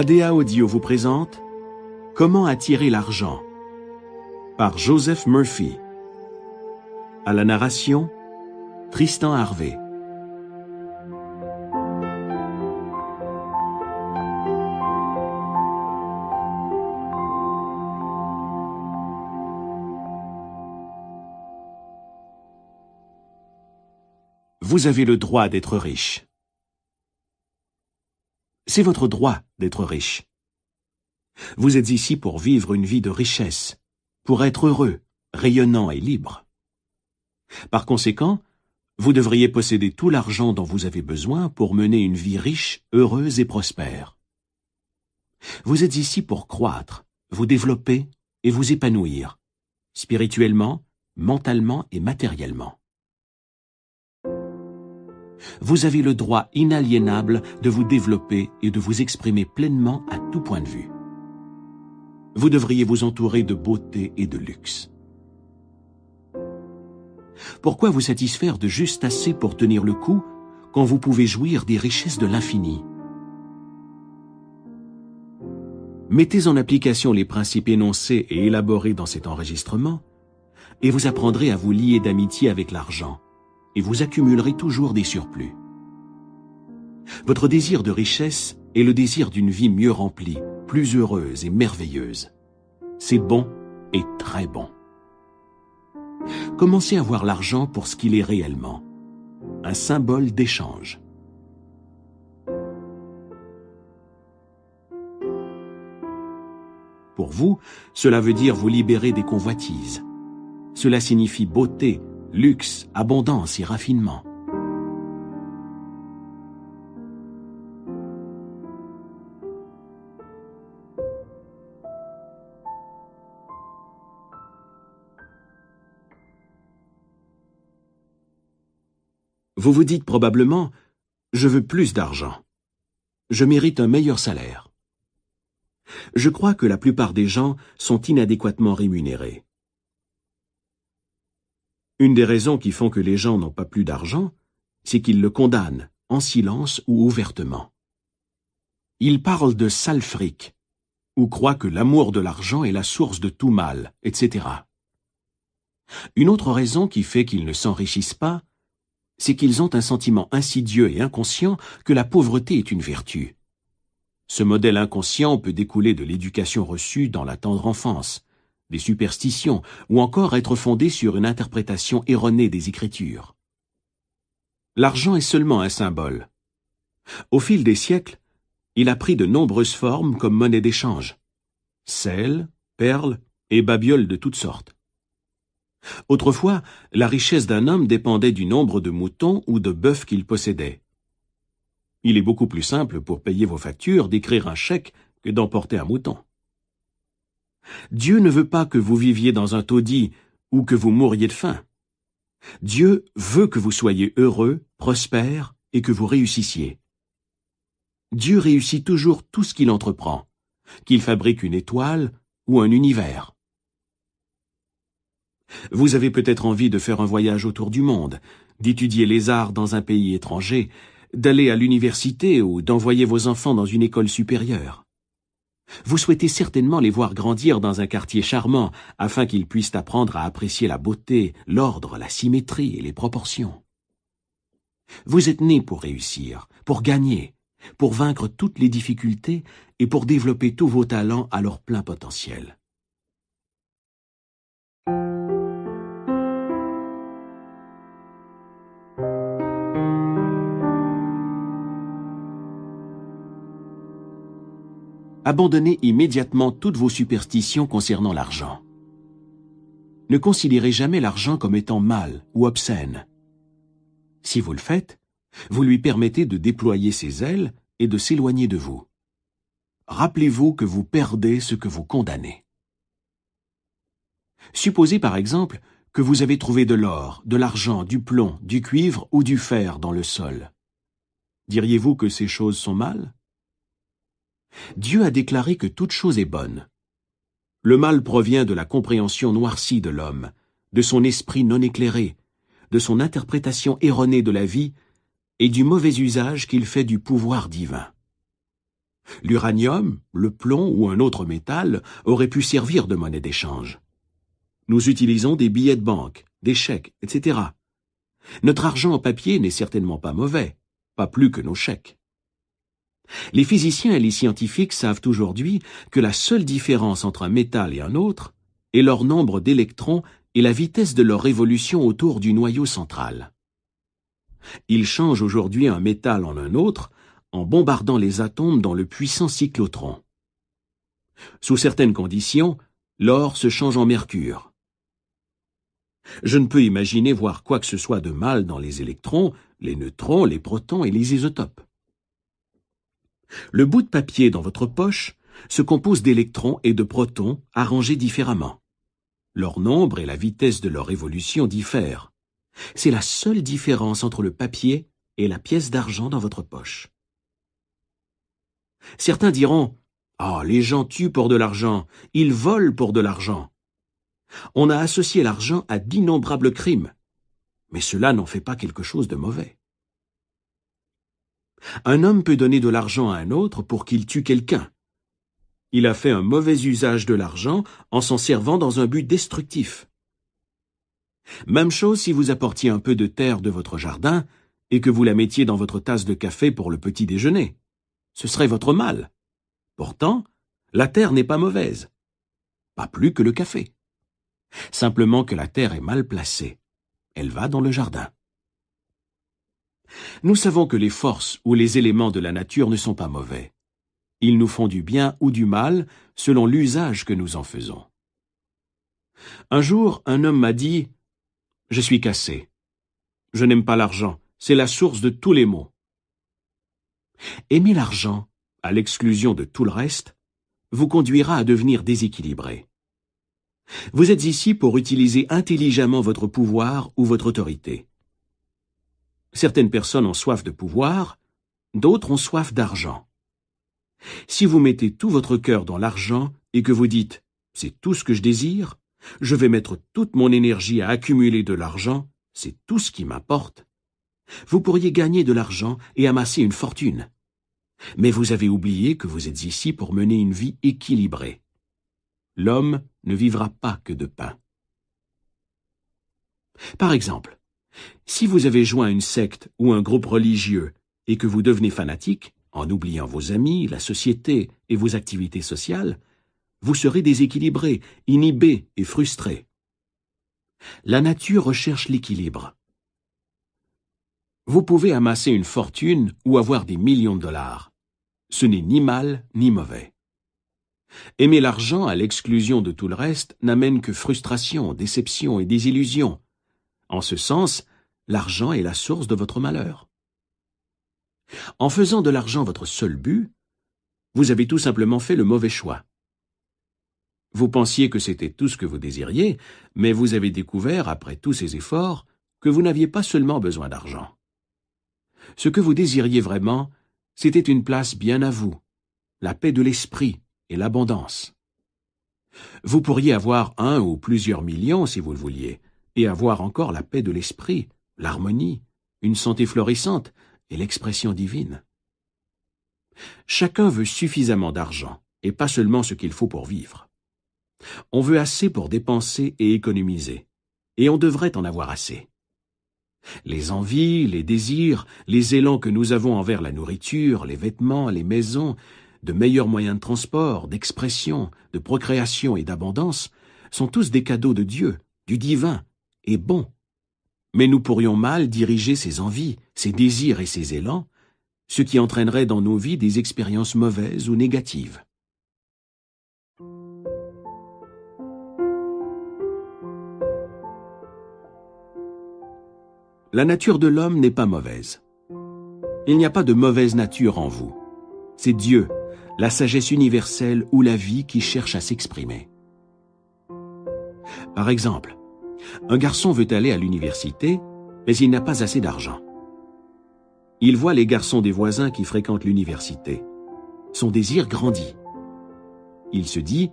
ADA Audio vous présente Comment attirer l'argent par Joseph Murphy. À la narration, Tristan Harvey. Vous avez le droit d'être riche. C'est votre droit d'être riche. Vous êtes ici pour vivre une vie de richesse, pour être heureux, rayonnant et libre. Par conséquent, vous devriez posséder tout l'argent dont vous avez besoin pour mener une vie riche, heureuse et prospère. Vous êtes ici pour croître, vous développer et vous épanouir, spirituellement, mentalement et matériellement vous avez le droit inaliénable de vous développer et de vous exprimer pleinement à tout point de vue. Vous devriez vous entourer de beauté et de luxe. Pourquoi vous satisfaire de juste assez pour tenir le coup quand vous pouvez jouir des richesses de l'infini? Mettez en application les principes énoncés et élaborés dans cet enregistrement, et vous apprendrez à vous lier d'amitié avec l'argent, et vous accumulerez toujours des surplus. Votre désir de richesse est le désir d'une vie mieux remplie, plus heureuse et merveilleuse. C'est bon et très bon. Commencez à voir l'argent pour ce qu'il est réellement, un symbole d'échange. Pour vous, cela veut dire vous libérer des convoitises. Cela signifie beauté, luxe, abondance et raffinement. Vous vous dites probablement, je veux plus d'argent. Je mérite un meilleur salaire. Je crois que la plupart des gens sont inadéquatement rémunérés. Une des raisons qui font que les gens n'ont pas plus d'argent, c'est qu'ils le condamnent, en silence ou ouvertement. Ils parlent de sale fric, ou croient que l'amour de l'argent est la source de tout mal, etc. Une autre raison qui fait qu'ils ne s'enrichissent pas, c'est qu'ils ont un sentiment insidieux et inconscient que la pauvreté est une vertu. Ce modèle inconscient peut découler de l'éducation reçue dans la tendre enfance, des superstitions, ou encore être fondé sur une interprétation erronée des Écritures. L'argent est seulement un symbole. Au fil des siècles, il a pris de nombreuses formes comme monnaie d'échange. Sel, perles et babioles de toutes sortes. Autrefois, la richesse d'un homme dépendait du nombre de moutons ou de bœufs qu'il possédait. Il est beaucoup plus simple pour payer vos factures d'écrire un chèque que d'emporter un mouton. Dieu ne veut pas que vous viviez dans un taudis ou que vous mouriez de faim. Dieu veut que vous soyez heureux, prospères et que vous réussissiez. Dieu réussit toujours tout ce qu'il entreprend, qu'il fabrique une étoile ou un univers. Vous avez peut-être envie de faire un voyage autour du monde, d'étudier les arts dans un pays étranger, d'aller à l'université ou d'envoyer vos enfants dans une école supérieure. Vous souhaitez certainement les voir grandir dans un quartier charmant, afin qu'ils puissent apprendre à apprécier la beauté, l'ordre, la symétrie et les proportions. Vous êtes né pour réussir, pour gagner, pour vaincre toutes les difficultés et pour développer tous vos talents à leur plein potentiel. Abandonnez immédiatement toutes vos superstitions concernant l'argent. Ne considérez jamais l'argent comme étant mal ou obscène. Si vous le faites, vous lui permettez de déployer ses ailes et de s'éloigner de vous. Rappelez-vous que vous perdez ce que vous condamnez. Supposez par exemple que vous avez trouvé de l'or, de l'argent, du plomb, du cuivre ou du fer dans le sol. Diriez-vous que ces choses sont mal? Dieu a déclaré que toute chose est bonne. Le mal provient de la compréhension noircie de l'homme, de son esprit non éclairé, de son interprétation erronée de la vie et du mauvais usage qu'il fait du pouvoir divin. L'uranium, le plomb ou un autre métal auraient pu servir de monnaie d'échange. Nous utilisons des billets de banque, des chèques, etc. Notre argent en papier n'est certainement pas mauvais, pas plus que nos chèques. Les physiciens et les scientifiques savent aujourd'hui que la seule différence entre un métal et un autre est leur nombre d'électrons et la vitesse de leur révolution autour du noyau central. Ils changent aujourd'hui un métal en un autre en bombardant les atomes dans le puissant cyclotron. Sous certaines conditions, l'or se change en mercure. Je ne peux imaginer voir quoi que ce soit de mal dans les électrons, les neutrons, les protons et les isotopes. Le bout de papier dans votre poche se compose d'électrons et de protons arrangés différemment. Leur nombre et la vitesse de leur évolution diffèrent. C'est la seule différence entre le papier et la pièce d'argent dans votre poche. Certains diront Ah, les gens tuent pour de l'argent, ils volent pour de l'argent. On a associé l'argent à d'innombrables crimes, mais cela n'en fait pas quelque chose de mauvais. Un homme peut donner de l'argent à un autre pour qu'il tue quelqu'un. Il a fait un mauvais usage de l'argent en s'en servant dans un but destructif. Même chose si vous apportiez un peu de terre de votre jardin et que vous la mettiez dans votre tasse de café pour le petit déjeuner. Ce serait votre mal. Pourtant, la terre n'est pas mauvaise. Pas plus que le café. Simplement que la terre est mal placée. Elle va dans le jardin. Nous savons que les forces ou les éléments de la nature ne sont pas mauvais. Ils nous font du bien ou du mal selon l'usage que nous en faisons. Un jour, un homme m'a dit Je suis cassé. Je n'aime pas l'argent, c'est la source de tous les maux. Aimer l'argent, à l'exclusion de tout le reste, vous conduira à devenir déséquilibré. Vous êtes ici pour utiliser intelligemment votre pouvoir ou votre autorité. Certaines personnes ont soif de pouvoir, d'autres ont soif d'argent. Si vous mettez tout votre cœur dans l'argent et que vous dites c'est tout ce que je désire, je vais mettre toute mon énergie à accumuler de l'argent, c'est tout ce qui m'importe, vous pourriez gagner de l'argent et amasser une fortune. Mais vous avez oublié que vous êtes ici pour mener une vie équilibrée. L'homme ne vivra pas que de pain. Par exemple, si vous avez joint une secte ou un groupe religieux et que vous devenez fanatique, en oubliant vos amis, la société et vos activités sociales, vous serez déséquilibré, inhibé et frustré. La nature recherche l'équilibre. Vous pouvez amasser une fortune ou avoir des millions de dollars. Ce n'est ni mal ni mauvais. Aimer l'argent à l'exclusion de tout le reste n'amène que frustration, déception et désillusion. En ce sens, l'argent est la source de votre malheur. En faisant de l'argent votre seul but, vous avez tout simplement fait le mauvais choix. Vous pensiez que c'était tout ce que vous désiriez, mais vous avez découvert, après tous ces efforts, que vous n'aviez pas seulement besoin d'argent. Ce que vous désiriez vraiment, c'était une place bien à vous, la paix de l'esprit et l'abondance. Vous pourriez avoir un ou plusieurs millions si vous le vouliez, et avoir encore la paix de l'esprit, l'harmonie, une santé florissante et l'expression divine. Chacun veut suffisamment d'argent, et pas seulement ce qu'il faut pour vivre. On veut assez pour dépenser et économiser, et on devrait en avoir assez. Les envies, les désirs, les élans que nous avons envers la nourriture, les vêtements, les maisons, de meilleurs moyens de transport, d'expression, de procréation et d'abondance, sont tous des cadeaux de Dieu, du divin, et bons. Mais nous pourrions mal diriger ces envies, ces désirs et ces élans, ce qui entraînerait dans nos vies des expériences mauvaises ou négatives. La nature de l'homme n'est pas mauvaise. Il n'y a pas de mauvaise nature en vous. C'est Dieu, la sagesse universelle ou la vie qui cherche à s'exprimer. Par exemple, un garçon veut aller à l'université, mais il n'a pas assez d'argent. Il voit les garçons des voisins qui fréquentent l'université. Son désir grandit. Il se dit,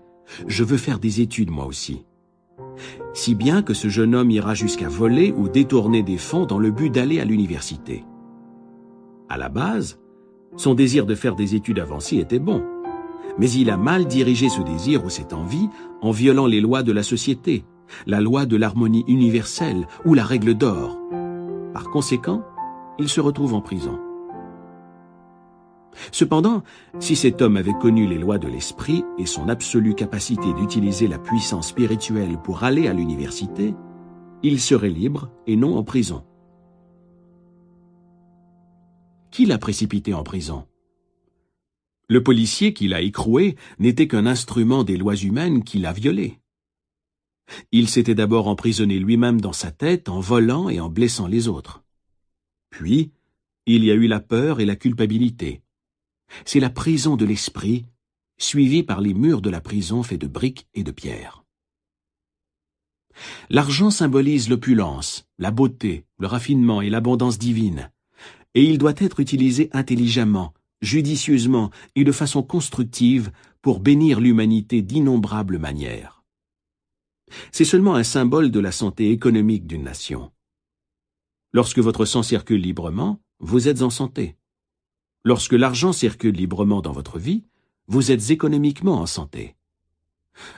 je veux faire des études moi aussi si bien que ce jeune homme ira jusqu'à voler ou détourner des fonds dans le but d'aller à l'université. À la base, Son désir de faire des études avancées était bon. Mais il a mal dirigé ce désir ou cette envie en violant les lois de la société, la loi de l'harmonie universelle ou la règle d'or. Par conséquent, il se retrouve en prison. Cependant, si cet homme avait connu les lois de l'esprit et son absolue capacité d'utiliser la puissance spirituelle pour aller à l'université, il serait libre et non en prison. Qui l'a précipité en prison? Le policier qui l'a écroué n'était qu'un instrument des lois humaines qui l'a violé. Il s'était d'abord emprisonné lui-même dans sa tête en volant et en blessant les autres. Puis, il y a eu la peur et la culpabilité. C'est la prison de l'esprit, suivie par les murs de la prison faits de briques et de pierres. L'argent symbolise l'opulence, la beauté, le raffinement et l'abondance divine, et il doit être utilisé intelligemment, judicieusement et de façon constructive pour bénir l'humanité d'innombrables manières. C'est seulement un symbole de la santé économique d'une nation. Lorsque votre sang circule librement, vous êtes en santé. Lorsque l'argent circule librement dans votre vie, vous êtes économiquement en santé.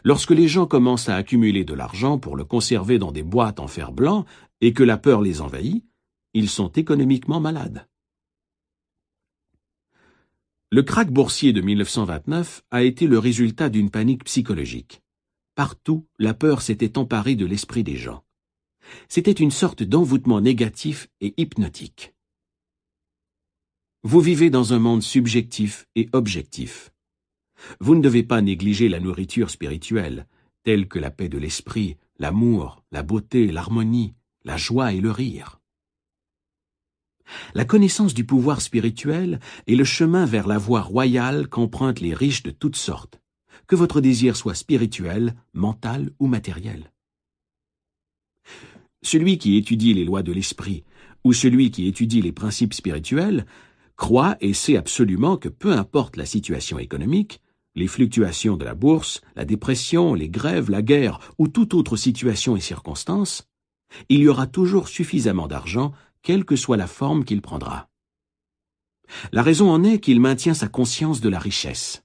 Lorsque les gens commencent à accumuler de l'argent pour le conserver dans des boîtes en fer blanc et que la peur les envahit, ils sont économiquement malades. Le krach boursier de 1929 a été le résultat d'une panique psychologique. Partout, la peur s'était emparée de l'esprit des gens. C'était une sorte d'envoûtement négatif et hypnotique. Vous vivez dans un monde subjectif et objectif. Vous ne devez pas négliger la nourriture spirituelle, telle que la paix de l'esprit, l'amour, la beauté, l'harmonie, la joie et le rire. La connaissance du pouvoir spirituel est le chemin vers la voie royale qu'empruntent les riches de toutes sortes, que votre désir soit spirituel, mental ou matériel. Celui qui étudie les lois de l'esprit ou celui qui étudie les principes spirituels croit et sait absolument que peu importe la situation économique, les fluctuations de la bourse, la dépression, les grèves, la guerre ou toute autre situation et circonstance, il y aura toujours suffisamment d'argent, quelle que soit la forme qu'il prendra. La raison en est qu'il maintient sa conscience de la richesse.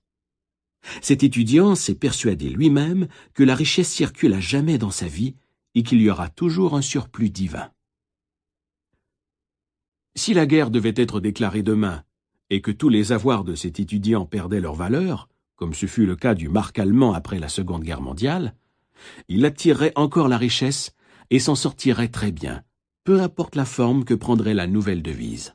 Cet étudiant s'est persuadé lui-même que la richesse circule à jamais dans sa vie et qu'il y aura toujours un surplus divin. Si la guerre devait être déclarée demain et que tous les avoirs de cet étudiant perdaient leur valeur, comme ce fut le cas du marque allemand après la Seconde Guerre mondiale, il attirerait encore la richesse et s'en sortirait très bien, peu importe la forme que prendrait la nouvelle devise.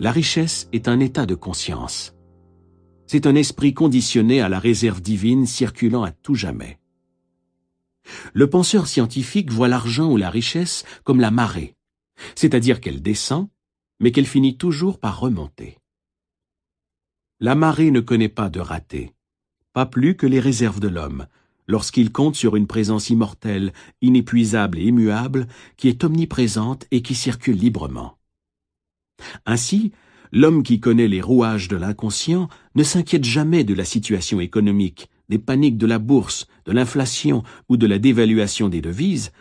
La richesse est un état de conscience. C'est un esprit conditionné à la réserve divine circulant à tout jamais. Le penseur scientifique voit l'argent ou la richesse comme la marée, c'est-à-dire qu'elle descend, mais qu'elle finit toujours par remonter. La marée ne connaît pas de raté, pas plus que les réserves de l'homme, lorsqu'il compte sur une présence immortelle, inépuisable et immuable, qui est omniprésente et qui circule librement. Ainsi, l'homme qui connaît les rouages de l'inconscient ne s'inquiète jamais de la situation économique, des paniques de la bourse, de l'inflation ou de la dévaluation des devises,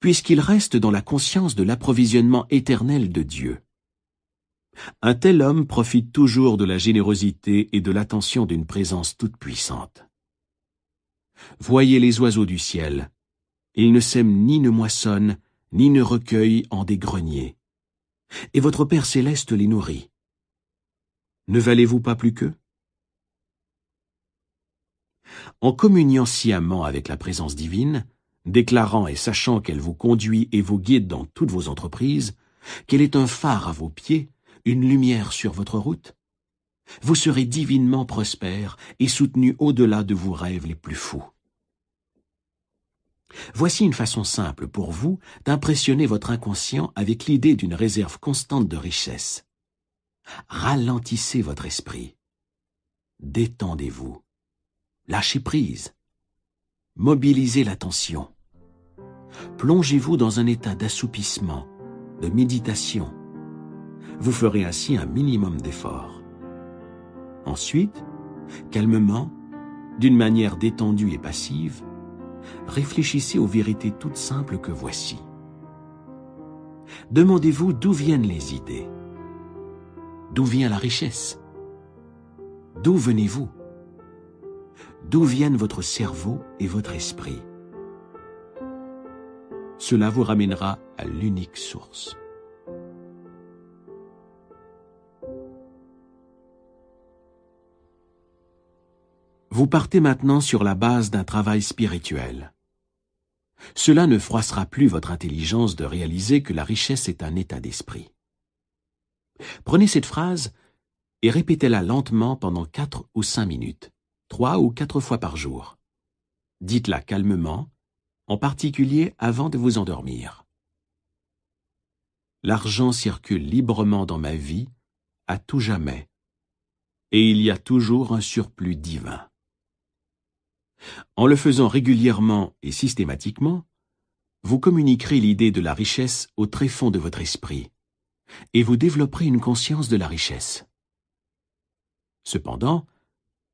puisqu'il reste dans la conscience de l'approvisionnement éternel de Dieu. Un tel homme profite toujours de la générosité et de l'attention d'une présence toute puissante. Voyez les oiseaux du ciel. Ils ne sèment ni ne moissonnent, ni ne recueillent en des greniers et votre Père céleste les nourrit. Ne valez-vous pas plus qu'eux? En communiant sciemment avec la présence divine, déclarant et sachant qu'elle vous conduit et vous guide dans toutes vos entreprises, qu'elle est un phare à vos pieds, une lumière sur votre route, vous serez divinement prospère et soutenu au-delà de vos rêves les plus fous. Voici une façon simple pour vous d'impressionner votre inconscient avec l'idée d'une réserve constante de richesse. Ralentissez votre esprit. Détendez-vous. Lâchez prise. Mobilisez l'attention. plongez-vous dans un état d'assoupissement, de méditation. Vous ferez ainsi un minimum d'effort. Ensuite, calmement, d'une manière détendue et passive, réfléchissez aux vérités toutes simples que voici. Demandez-vous d'où viennent les idées. D'où vient la richesse? D'où venez-vous? D'où viennent votre cerveau et votre esprit? Cela vous ramènera à l'unique source. Vous partez maintenant sur la base d'un travail spirituel. Cela ne froissera plus votre intelligence de réaliser que la richesse est un état d'esprit. Prenez cette phrase et répétez-la lentement pendant quatre ou cinq minutes, trois ou quatre fois par jour. Dites-la calmement, en particulier avant de vous endormir. L'argent circule librement dans ma vie, à tout jamais, et il y a toujours un surplus divin. En le faisant régulièrement et systématiquement, vous communiquerez l'idée de la richesse au tréfonds de votre esprit, et vous développerez une conscience de la richesse. Cependant,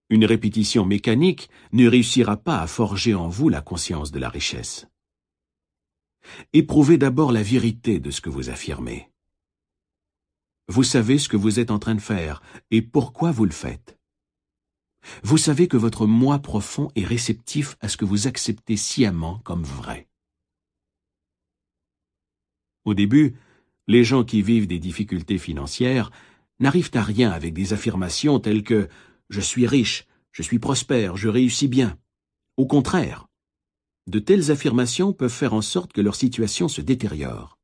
une répétition mécanique ne réussira pas à forger en vous la conscience de la richesse. Éprouvez d'abord la vérité de ce que vous affirmez. Vous savez ce que vous êtes en train de faire et pourquoi vous le faites. Vous savez que votre moi profond est réceptif à ce que vous acceptez sciemment comme vrai. Au début, les gens qui vivent des difficultés financières n'arrivent à rien avec des affirmations telles que ⁇ Je suis riche, je suis prospère, je réussis bien ⁇ Au contraire, de telles affirmations peuvent faire en sorte que leur situation se détériore.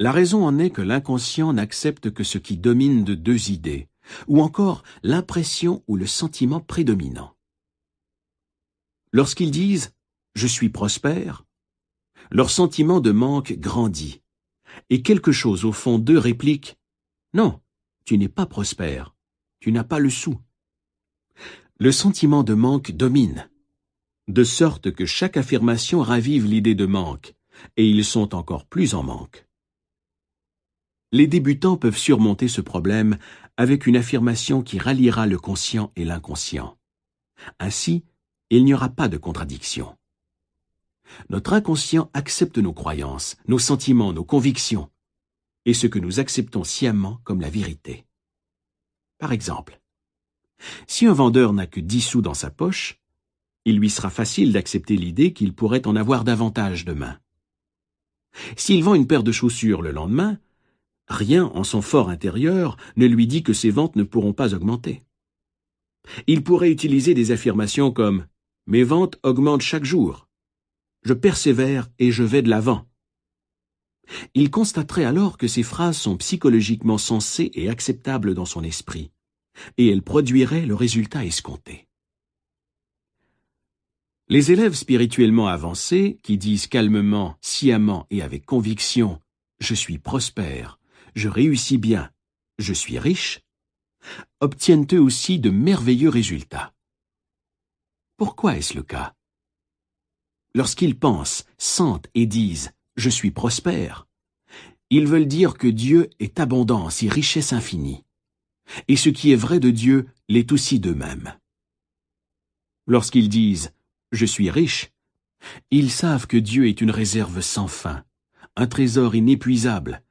La raison en est que l'inconscient n'accepte que ce qui domine de deux idées, ou encore l'impression ou le sentiment prédominant. Lorsqu'ils disent ⁇ Je suis prospère ⁇ leur sentiment de manque grandit, et quelque chose au fond d'eux réplique ⁇ Non, tu n'es pas prospère, tu n'as pas le sou. Le sentiment de manque domine, de sorte que chaque affirmation ravive l'idée de manque, et ils sont encore plus en manque. Les débutants peuvent surmonter ce problème avec une affirmation qui ralliera le conscient et l'inconscient. Ainsi, il n'y aura pas de contradiction. Notre inconscient accepte nos croyances, nos sentiments, nos convictions, et ce que nous acceptons sciemment comme la vérité. Par exemple, si un vendeur n'a que dix sous dans sa poche, il lui sera facile d'accepter l'idée qu'il pourrait en avoir davantage demain. S'il vend une paire de chaussures le lendemain, Rien en son fort intérieur ne lui dit que ses ventes ne pourront pas augmenter. Il pourrait utiliser des affirmations comme ⁇ Mes ventes augmentent chaque jour. Je persévère et je vais de l'avant. ⁇ Il constaterait alors que ces phrases sont psychologiquement sensées et acceptables dans son esprit, et elles produiraient le résultat escompté. Les élèves spirituellement avancés, qui disent calmement, sciemment et avec conviction ⁇ Je suis prospère, je réussis bien, je suis riche, obtiennent eux aussi de merveilleux résultats. Pourquoi est-ce le cas? Lorsqu'ils pensent, sentent et disent ⁇ Je suis prospère ⁇ ils veulent dire que Dieu est abondance et richesse infinie, et ce qui est vrai de Dieu l'est aussi d'eux-mêmes. Lorsqu'ils disent ⁇ Je suis riche ⁇ ils savent que Dieu est une réserve sans fin, un trésor inépuisable,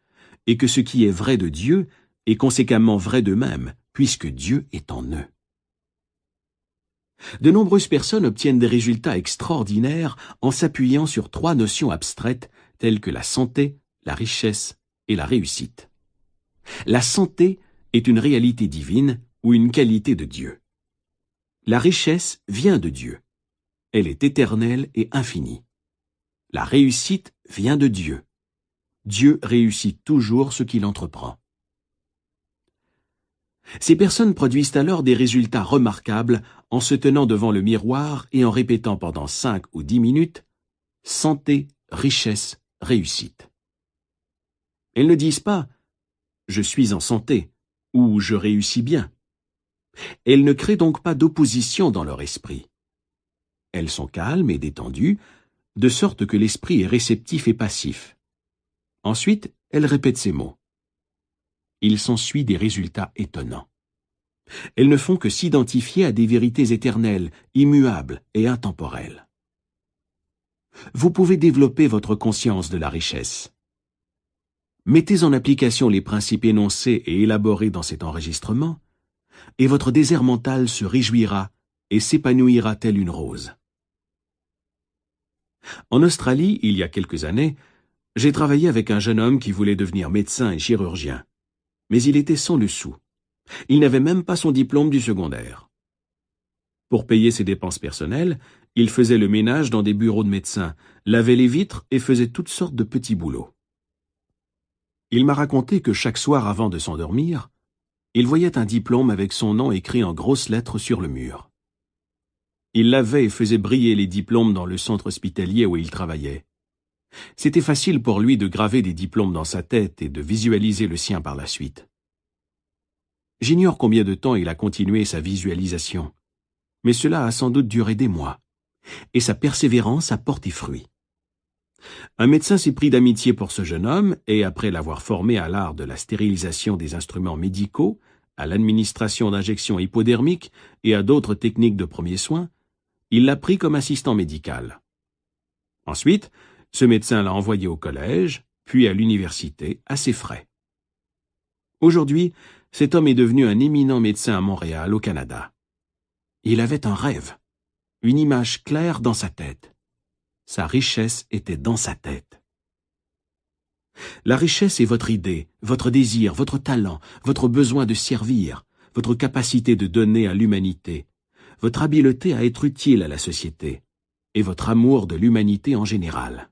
et que ce qui est vrai de Dieu est conséquemment vrai d'eux-mêmes, puisque Dieu est en eux. De nombreuses personnes obtiennent des résultats extraordinaires en s'appuyant sur trois notions abstraites telles que la santé, la richesse et la réussite. La santé est une réalité divine ou une qualité de Dieu. La richesse vient de Dieu. Elle est éternelle et infinie. La réussite vient de Dieu. Dieu réussit toujours ce qu'il entreprend. Ces personnes produisent alors des résultats remarquables en se tenant devant le miroir et en répétant pendant cinq ou dix minutes santé, richesse, réussite. Elles ne disent pas je suis en santé ou je réussis bien. Elles ne créent donc pas d'opposition dans leur esprit. Elles sont calmes et détendues, de sorte que l'esprit est réceptif et passif. Ensuite, elle répète ces mots. Il s'ensuit des résultats étonnants. Elles ne font que s'identifier à des vérités éternelles, immuables et intemporelles. Vous pouvez développer votre conscience de la richesse. Mettez en application les principes énoncés et élaborés dans cet enregistrement, et votre désert mental se réjouira et s'épanouira telle une rose. En Australie, il y a quelques années, j'ai travaillé avec un jeune homme qui voulait devenir médecin et chirurgien. Mais il était sans le sou. Il n'avait même pas son diplôme du secondaire. Pour payer ses dépenses personnelles, il faisait le ménage dans des bureaux de médecins, lavait les vitres et faisait toutes sortes de petits boulots. Il m'a raconté que chaque soir avant de s'endormir, il voyait un diplôme avec son nom écrit en grosses lettres sur le mur. Il lavait et faisait briller les diplômes dans le centre hospitalier où il travaillait. C'était facile pour lui de graver des diplômes dans sa tête et de visualiser le sien par la suite. J'ignore combien de temps il a continué sa visualisation, mais cela a sans doute duré des mois, et sa persévérance a porté fruit. Un médecin s'est pris d'amitié pour ce jeune homme, et après l'avoir formé à l'art de la stérilisation des instruments médicaux, à l'administration d'injections hypodermiques et à d'autres techniques de premiers soins, il l'a pris comme assistant médical. Ensuite, ce médecin l'a envoyé au collège, puis à l'université, à ses frais. Aujourd'hui, cet homme est devenu un éminent médecin à Montréal, au Canada. Il avait un rêve, une image claire dans sa tête. Sa richesse était dans sa tête. La richesse est votre idée, votre désir, votre talent, votre besoin de servir, votre capacité de donner à l'humanité, votre habileté à être utile à la société, et votre amour de l'humanité en général.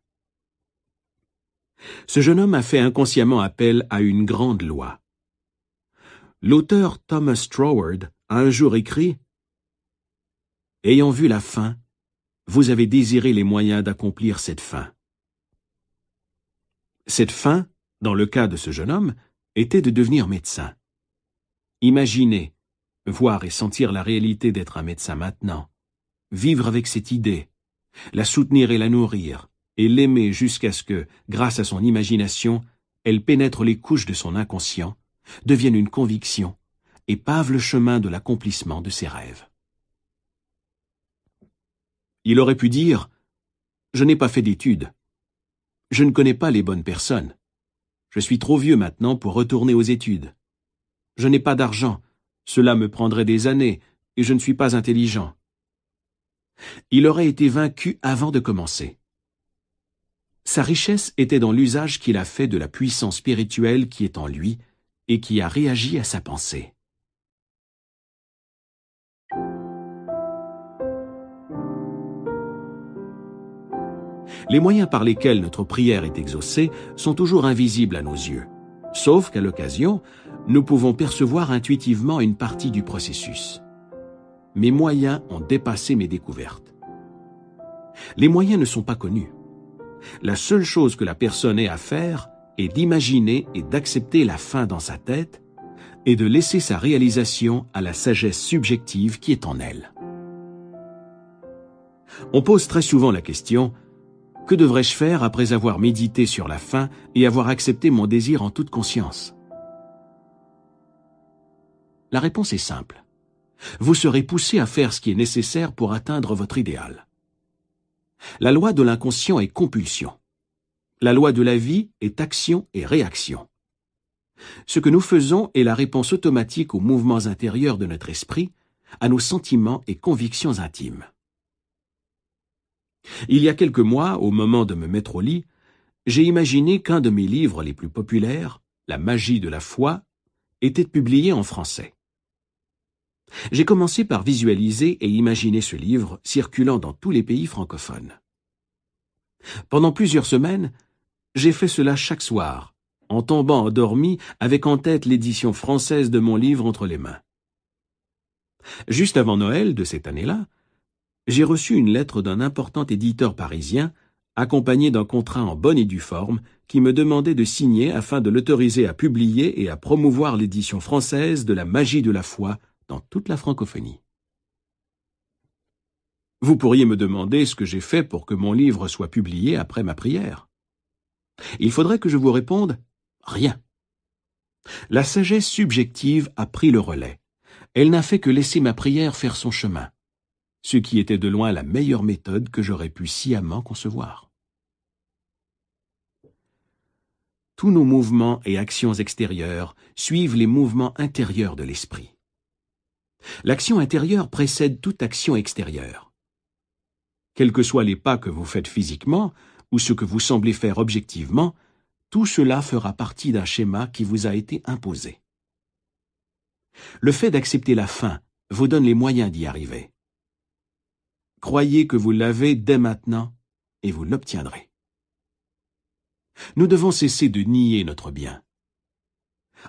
Ce jeune homme a fait inconsciemment appel à une grande loi. L'auteur Thomas Troward a un jour écrit Ayant vu la fin, vous avez désiré les moyens d'accomplir cette fin. Cette fin, dans le cas de ce jeune homme, était de devenir médecin. Imaginez, voir et sentir la réalité d'être un médecin maintenant, vivre avec cette idée, la soutenir et la nourrir, et l'aimer jusqu'à ce que, grâce à son imagination, elle pénètre les couches de son inconscient, devienne une conviction, et pave le chemin de l'accomplissement de ses rêves. Il aurait pu dire Je n'ai pas fait d'études. Je ne connais pas les bonnes personnes. Je suis trop vieux maintenant pour retourner aux études. Je n'ai pas d'argent. Cela me prendrait des années, et je ne suis pas intelligent. Il aurait été vaincu avant de commencer. Sa richesse était dans l'usage qu'il a fait de la puissance spirituelle qui est en lui et qui a réagi à sa pensée. Les moyens par lesquels notre prière est exaucée sont toujours invisibles à nos yeux, sauf qu'à l'occasion, nous pouvons percevoir intuitivement une partie du processus. Mes moyens ont dépassé mes découvertes. Les moyens ne sont pas connus. La seule chose que la personne ait à faire est d'imaginer et d'accepter la fin dans sa tête et de laisser sa réalisation à la sagesse subjective qui est en elle. On pose très souvent la question que devrais-je faire après avoir médité sur la fin et avoir accepté mon désir en toute conscience? La réponse est simple. Vous serez poussé à faire ce qui est nécessaire pour atteindre votre idéal. La loi de l'inconscient est compulsion. La loi de la vie est action et réaction. Ce que nous faisons est la réponse automatique aux mouvements intérieurs de notre esprit, à nos sentiments et convictions intimes. Il y a quelques mois, au moment de me mettre au lit, j'ai imaginé qu'un de mes livres les plus populaires, La magie de la foi, était publié en français. J'ai commencé par visualiser et imaginer ce livre circulant dans tous les pays francophones. Pendant plusieurs semaines, j'ai fait cela chaque soir, en tombant endormi avec en tête l'édition française de mon livre entre les mains. Juste avant Noël de cette année-là, j'ai reçu une lettre d'un important éditeur parisien, accompagné d'un contrat en bonne et due forme, qui me demandait de signer afin de l'autoriser à publier et à promouvoir l'édition française de La magie de la foi dans toute la francophonie. Vous pourriez me demander ce que j'ai fait pour que mon livre soit publié après ma prière. Il faudrait que je vous réponde rien. La sagesse subjective a pris le relais. Elle n'a fait que laisser ma prière faire son chemin, ce qui était de loin la meilleure méthode que j'aurais pu sciemment concevoir. Tous nos mouvements et actions extérieures suivent les mouvements intérieurs de l'esprit. L'action intérieure précède toute action extérieure. Quels que soient les pas que vous faites physiquement, ou ce que vous semblez faire objectivement, tout cela fera partie d'un schéma qui vous a été imposé. Le fait d'accepter la fin vous donne les moyens d'y arriver. Croyez que vous l'avez dès maintenant et vous l'obtiendrez. Nous devons cesser de nier notre bien.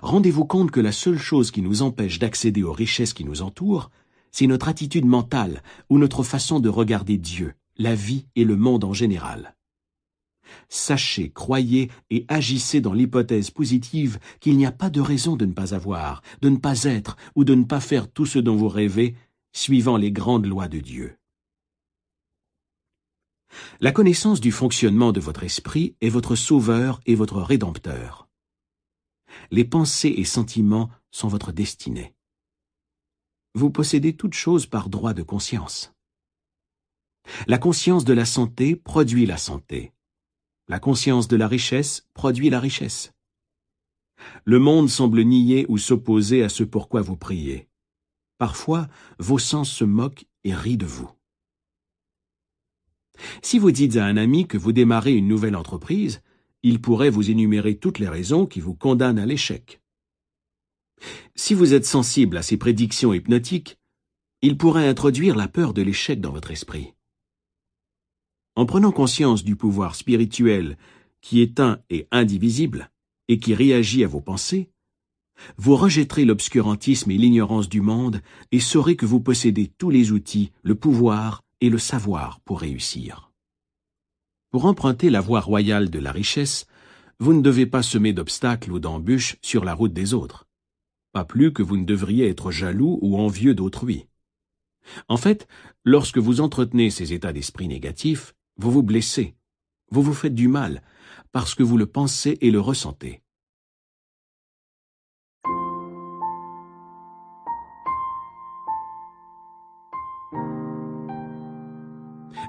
Rendez-vous compte que la seule chose qui nous empêche d'accéder aux richesses qui nous entourent, c'est notre attitude mentale ou notre façon de regarder Dieu, la vie et le monde en général. Sachez, croyez et agissez dans l'hypothèse positive qu'il n'y a pas de raison de ne pas avoir, de ne pas être ou de ne pas faire tout ce dont vous rêvez, suivant les grandes lois de Dieu. La connaissance du fonctionnement de votre esprit est votre sauveur et votre rédempteur. Les pensées et sentiments sont votre destinée. Vous possédez toutes choses par droit de conscience. La conscience de la santé produit la santé. La conscience de la richesse produit la richesse. Le monde semble nier ou s'opposer à ce pourquoi vous priez. Parfois, vos sens se moquent et rient de vous. Si vous dites à un ami que vous démarrez une nouvelle entreprise, il pourrait vous énumérer toutes les raisons qui vous condamnent à l'échec. Si vous êtes sensible à ces prédictions hypnotiques, il pourrait introduire la peur de l'échec dans votre esprit. En prenant conscience du pouvoir spirituel qui est un et indivisible, et qui réagit à vos pensées, vous rejetterez l'obscurantisme et l'ignorance du monde et saurez que vous possédez tous les outils, le pouvoir et le savoir pour réussir. Pour emprunter la voie royale de la richesse, vous ne devez pas semer d'obstacles ou d'embûches sur la route des autres, pas plus que vous ne devriez être jaloux ou envieux d'autrui. En fait, lorsque vous entretenez ces états d'esprit négatifs, vous vous blessez, vous vous faites du mal, parce que vous le pensez et le ressentez.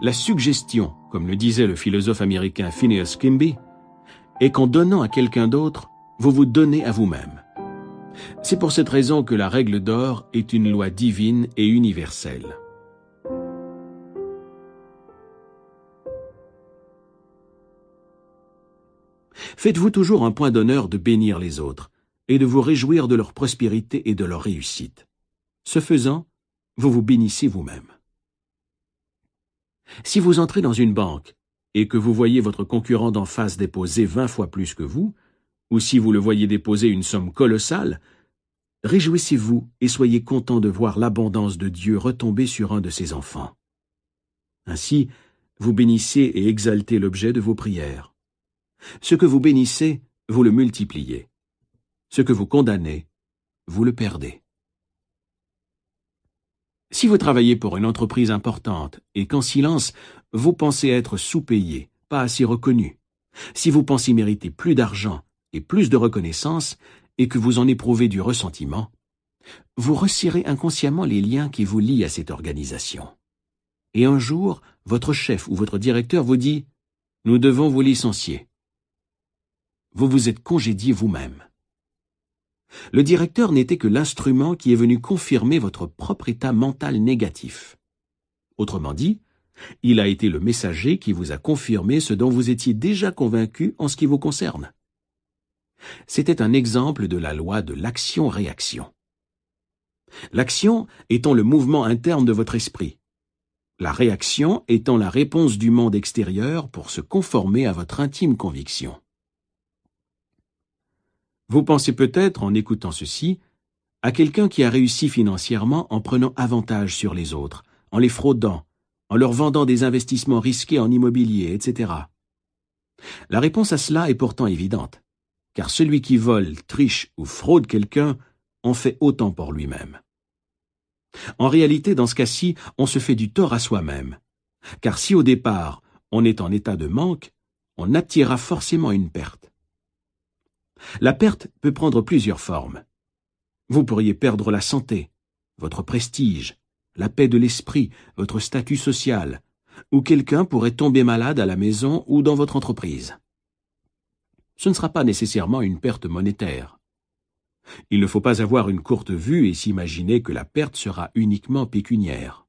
La suggestion, comme le disait le philosophe américain Phineas Kimby, est qu'en donnant à quelqu'un d'autre, vous vous donnez à vous-même. C'est pour cette raison que la règle d'or est une loi divine et universelle. Faites-vous toujours un point d'honneur de bénir les autres et de vous réjouir de leur prospérité et de leur réussite. Ce faisant, vous vous bénissez vous-même. Si vous entrez dans une banque et que vous voyez votre concurrent d'en face déposer vingt fois plus que vous, ou si vous le voyez déposer une somme colossale, réjouissez-vous et soyez content de voir l'abondance de Dieu retomber sur un de ses enfants. Ainsi, vous bénissez et exaltez l'objet de vos prières. Ce que vous bénissez, vous le multipliez. Ce que vous condamnez, vous le perdez. Si vous travaillez pour une entreprise importante et qu'en silence, vous pensez être sous-payé, pas assez reconnu, si vous pensez mériter plus d'argent et plus de reconnaissance et que vous en éprouvez du ressentiment, vous resserrez inconsciemment les liens qui vous lient à cette organisation. Et un jour, votre chef ou votre directeur vous dit ⁇ Nous devons vous licencier vous vous êtes congédié vous-même. Le directeur n'était que l'instrument qui est venu confirmer votre propre état mental négatif. Autrement dit, il a été le messager qui vous a confirmé ce dont vous étiez déjà convaincu en ce qui vous concerne. C'était un exemple de la loi de l'action-réaction. L'action étant le mouvement interne de votre esprit, la réaction étant la réponse du monde extérieur pour se conformer à votre intime conviction. Vous pensez peut-être, en écoutant ceci, à quelqu'un qui a réussi financièrement en prenant avantage sur les autres, en les fraudant, en leur vendant des investissements risqués en immobilier, etc. La réponse à cela est pourtant évidente, car celui qui vole, triche ou fraude quelqu'un en fait autant pour lui-même. En réalité, dans ce cas-ci, on se fait du tort à soi-même. Car si au départ, on est en état de manque, on attirera forcément une perte. La perte peut prendre plusieurs formes. Vous pourriez perdre la santé, votre prestige, la paix de l'esprit, votre statut social, ou quelqu'un pourrait tomber malade à la maison ou dans votre entreprise. Ce ne sera pas nécessairement une perte monétaire. Il ne faut pas avoir une courte vue et s'imaginer que la perte sera uniquement pécuniaire.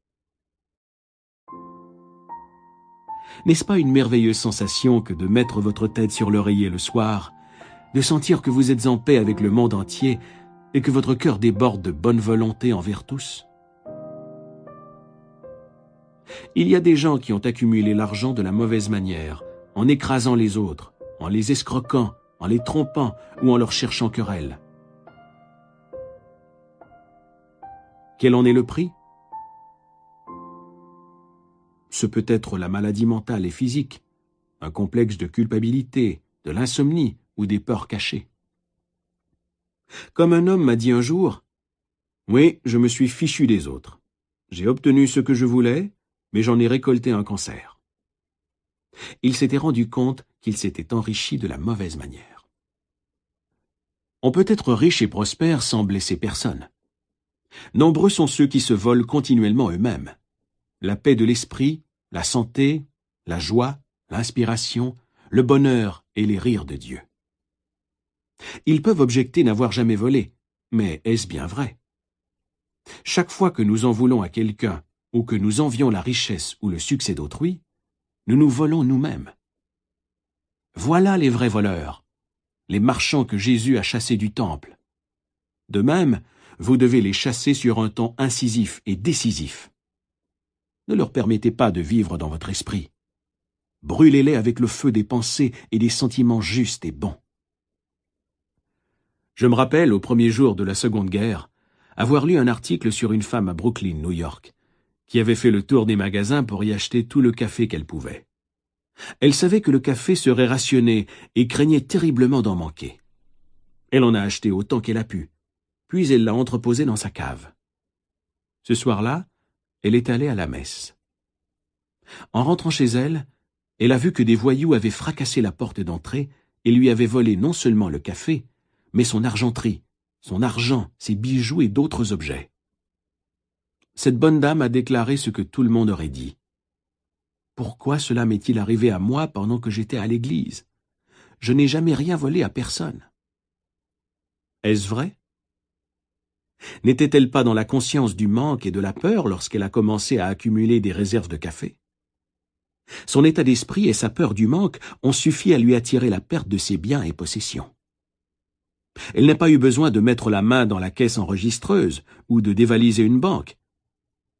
N'est-ce pas une merveilleuse sensation que de mettre votre tête sur l'oreiller le soir, de sentir que vous êtes en paix avec le monde entier et que votre cœur déborde de bonne volonté envers tous Il y a des gens qui ont accumulé l'argent de la mauvaise manière, en écrasant les autres, en les escroquant, en les trompant ou en leur cherchant querelle. Quel en est le prix? Ce peut être la maladie mentale et physique, un complexe de culpabilité, de l'insomnie ou des peurs cachées. Comme un homme m'a dit un jour, Oui, je me suis fichu des autres. J'ai obtenu ce que je voulais, mais j'en ai récolté un cancer. Il s'était rendu compte qu'il s'était enrichi de la mauvaise manière. On peut être riche et prospère sans blesser personne. Nombreux sont ceux qui se volent continuellement eux-mêmes. La paix de l'esprit, la santé, la joie, l'inspiration, le bonheur et les rires de Dieu. Ils peuvent objecter n'avoir jamais volé, mais est-ce bien vrai? Chaque fois que nous en voulons à quelqu'un ou que nous envions la richesse ou le succès d'autrui, nous nous volons nous-mêmes. Voilà les vrais voleurs, les marchands que Jésus a chassés du temple. De même, vous devez les chasser sur un ton incisif et décisif. Ne leur permettez pas de vivre dans votre esprit. Brûlez-les avec le feu des pensées et des sentiments justes et bons. Je me rappelle, au premier jour de la Seconde Guerre, avoir lu un article sur une femme à Brooklyn, New York, qui avait fait le tour des magasins pour y acheter tout le café qu'elle pouvait. Elle savait que le café serait rationné et craignait terriblement d'en manquer. Elle en a acheté autant qu'elle a pu, puis elle l'a entreposé dans sa cave. Ce soir-là, elle est allée à la messe. En rentrant chez elle, elle a vu que des voyous avaient fracassé la porte d'entrée et lui avaient volé non seulement le café, mais son argenterie, son argent, ses bijoux et d'autres objets cette bonne dame a déclaré ce que tout le monde aurait dit. Pourquoi cela m'est-il arrivé à moi pendant que j'étais à l'église? Je n'ai jamais rien volé à personne. Est-ce vrai? N'était-elle pas dans la conscience du manque et de la peur lorsqu'elle a commencé à accumuler des réserves de café? Son état d'esprit et sa peur du manque ont suffi à lui attirer la perte de ses biens et possessions. Elle n'a pas eu besoin de mettre la main dans la caisse enregistreuse ou de dévaliser une banque.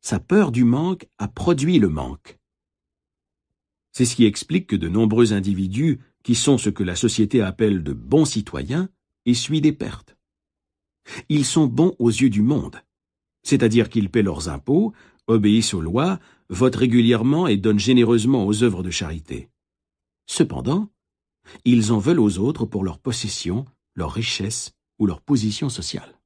Sa peur du manque a produit le manque. C'est ce qui explique que de nombreux individus, qui sont ce que la société appelle de bons citoyens, essuient des pertes. Ils sont bons aux yeux du monde, c'est-à-dire qu'ils paient leurs impôts, obéissent aux lois, votent régulièrement et donnent généreusement aux œuvres de charité. Cependant, ils en veulent aux autres pour leur possession, leur richesse ou leur position sociale.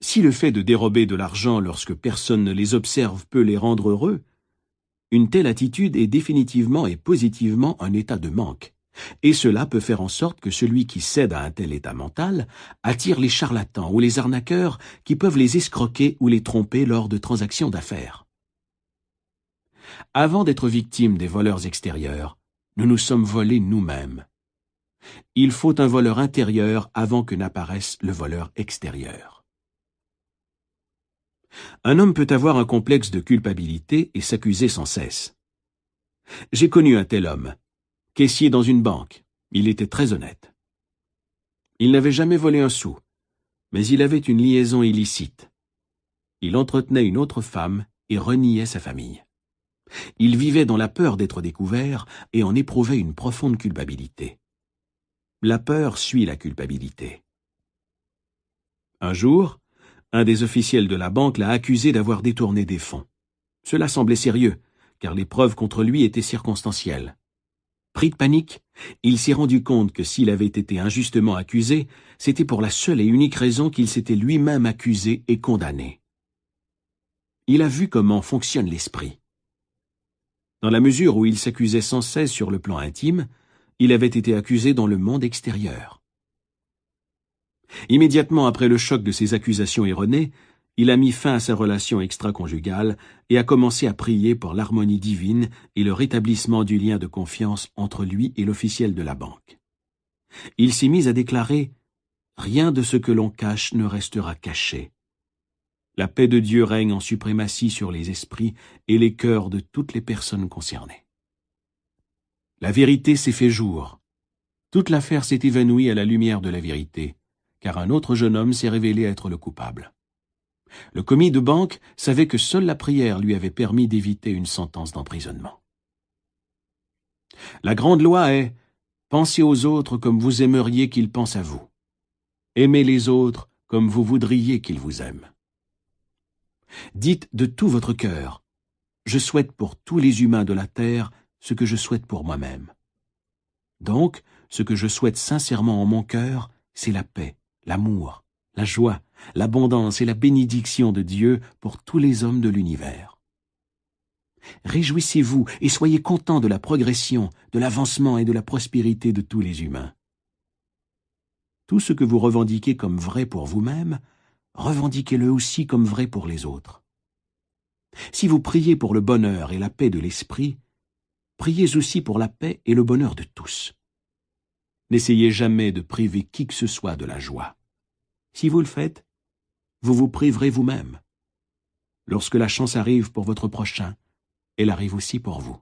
Si le fait de dérober de l'argent lorsque personne ne les observe peut les rendre heureux, une telle attitude est définitivement et positivement un état de manque, et cela peut faire en sorte que celui qui cède à un tel état mental attire les charlatans ou les arnaqueurs qui peuvent les escroquer ou les tromper lors de transactions d'affaires. Avant d'être victimes des voleurs extérieurs, nous nous sommes volés nous-mêmes. Il faut un voleur intérieur avant que n'apparaisse le voleur extérieur. Un homme peut avoir un complexe de culpabilité et s'accuser sans cesse. J'ai connu un tel homme, caissier dans une banque. Il était très honnête. Il n'avait jamais volé un sou, mais il avait une liaison illicite. Il entretenait une autre femme et reniait sa famille. Il vivait dans la peur d'être découvert et en éprouvait une profonde culpabilité. La peur suit la culpabilité. Un jour, un des officiels de la banque l'a accusé d'avoir détourné des fonds. Cela semblait sérieux, car les preuves contre lui étaient circonstancielles. Pris de panique, il s'est rendu compte que s'il avait été injustement accusé, c'était pour la seule et unique raison qu'il s'était lui-même accusé et condamné. Il a vu comment fonctionne l'esprit. Dans la mesure où il s'accusait sans cesse sur le plan intime, il avait été accusé dans le monde extérieur. Immédiatement après le choc de ces accusations erronées, il a mis fin à sa relation extra-conjugale et a commencé à prier pour l'harmonie divine et le rétablissement du lien de confiance entre lui et l'officiel de la banque. Il s'est mis à déclarer Rien de ce que l'on cache ne restera caché. La paix de Dieu règne en suprématie sur les esprits et les cœurs de toutes les personnes concernées. La vérité s'est fait jour. Toute l'affaire s'est évanouie à la lumière de la vérité, car un autre jeune homme s'est révélé être le coupable. Le commis de banque savait que seule la prière lui avait permis d'éviter une sentence d'emprisonnement. La grande loi est Pensez aux autres comme vous aimeriez qu'ils pensent à vous. Aimez les autres comme vous voudriez qu'ils vous aiment. Dites de tout votre cœur Je souhaite pour tous les humains de la terre ce que je souhaite pour moi-même. Donc, ce que je souhaite sincèrement en mon cœur, c'est la paix, l'amour, la joie, l'abondance et la bénédiction de Dieu pour tous les hommes de l'univers. Réjouissez-vous et soyez contents de la progression, de l'avancement et de la prospérité de tous les humains. Tout ce que vous revendiquez comme vrai pour vous-même, revendiquez-le aussi comme vrai pour les autres. Si vous priez pour le bonheur et la paix de l'esprit, priez aussi pour la paix et le bonheur de tous. N'essayez jamais de priver qui que ce soit de la joie. Si vous le faites, vous vous priverez vous-même. Lorsque la chance arrive pour votre prochain, elle arrive aussi pour vous.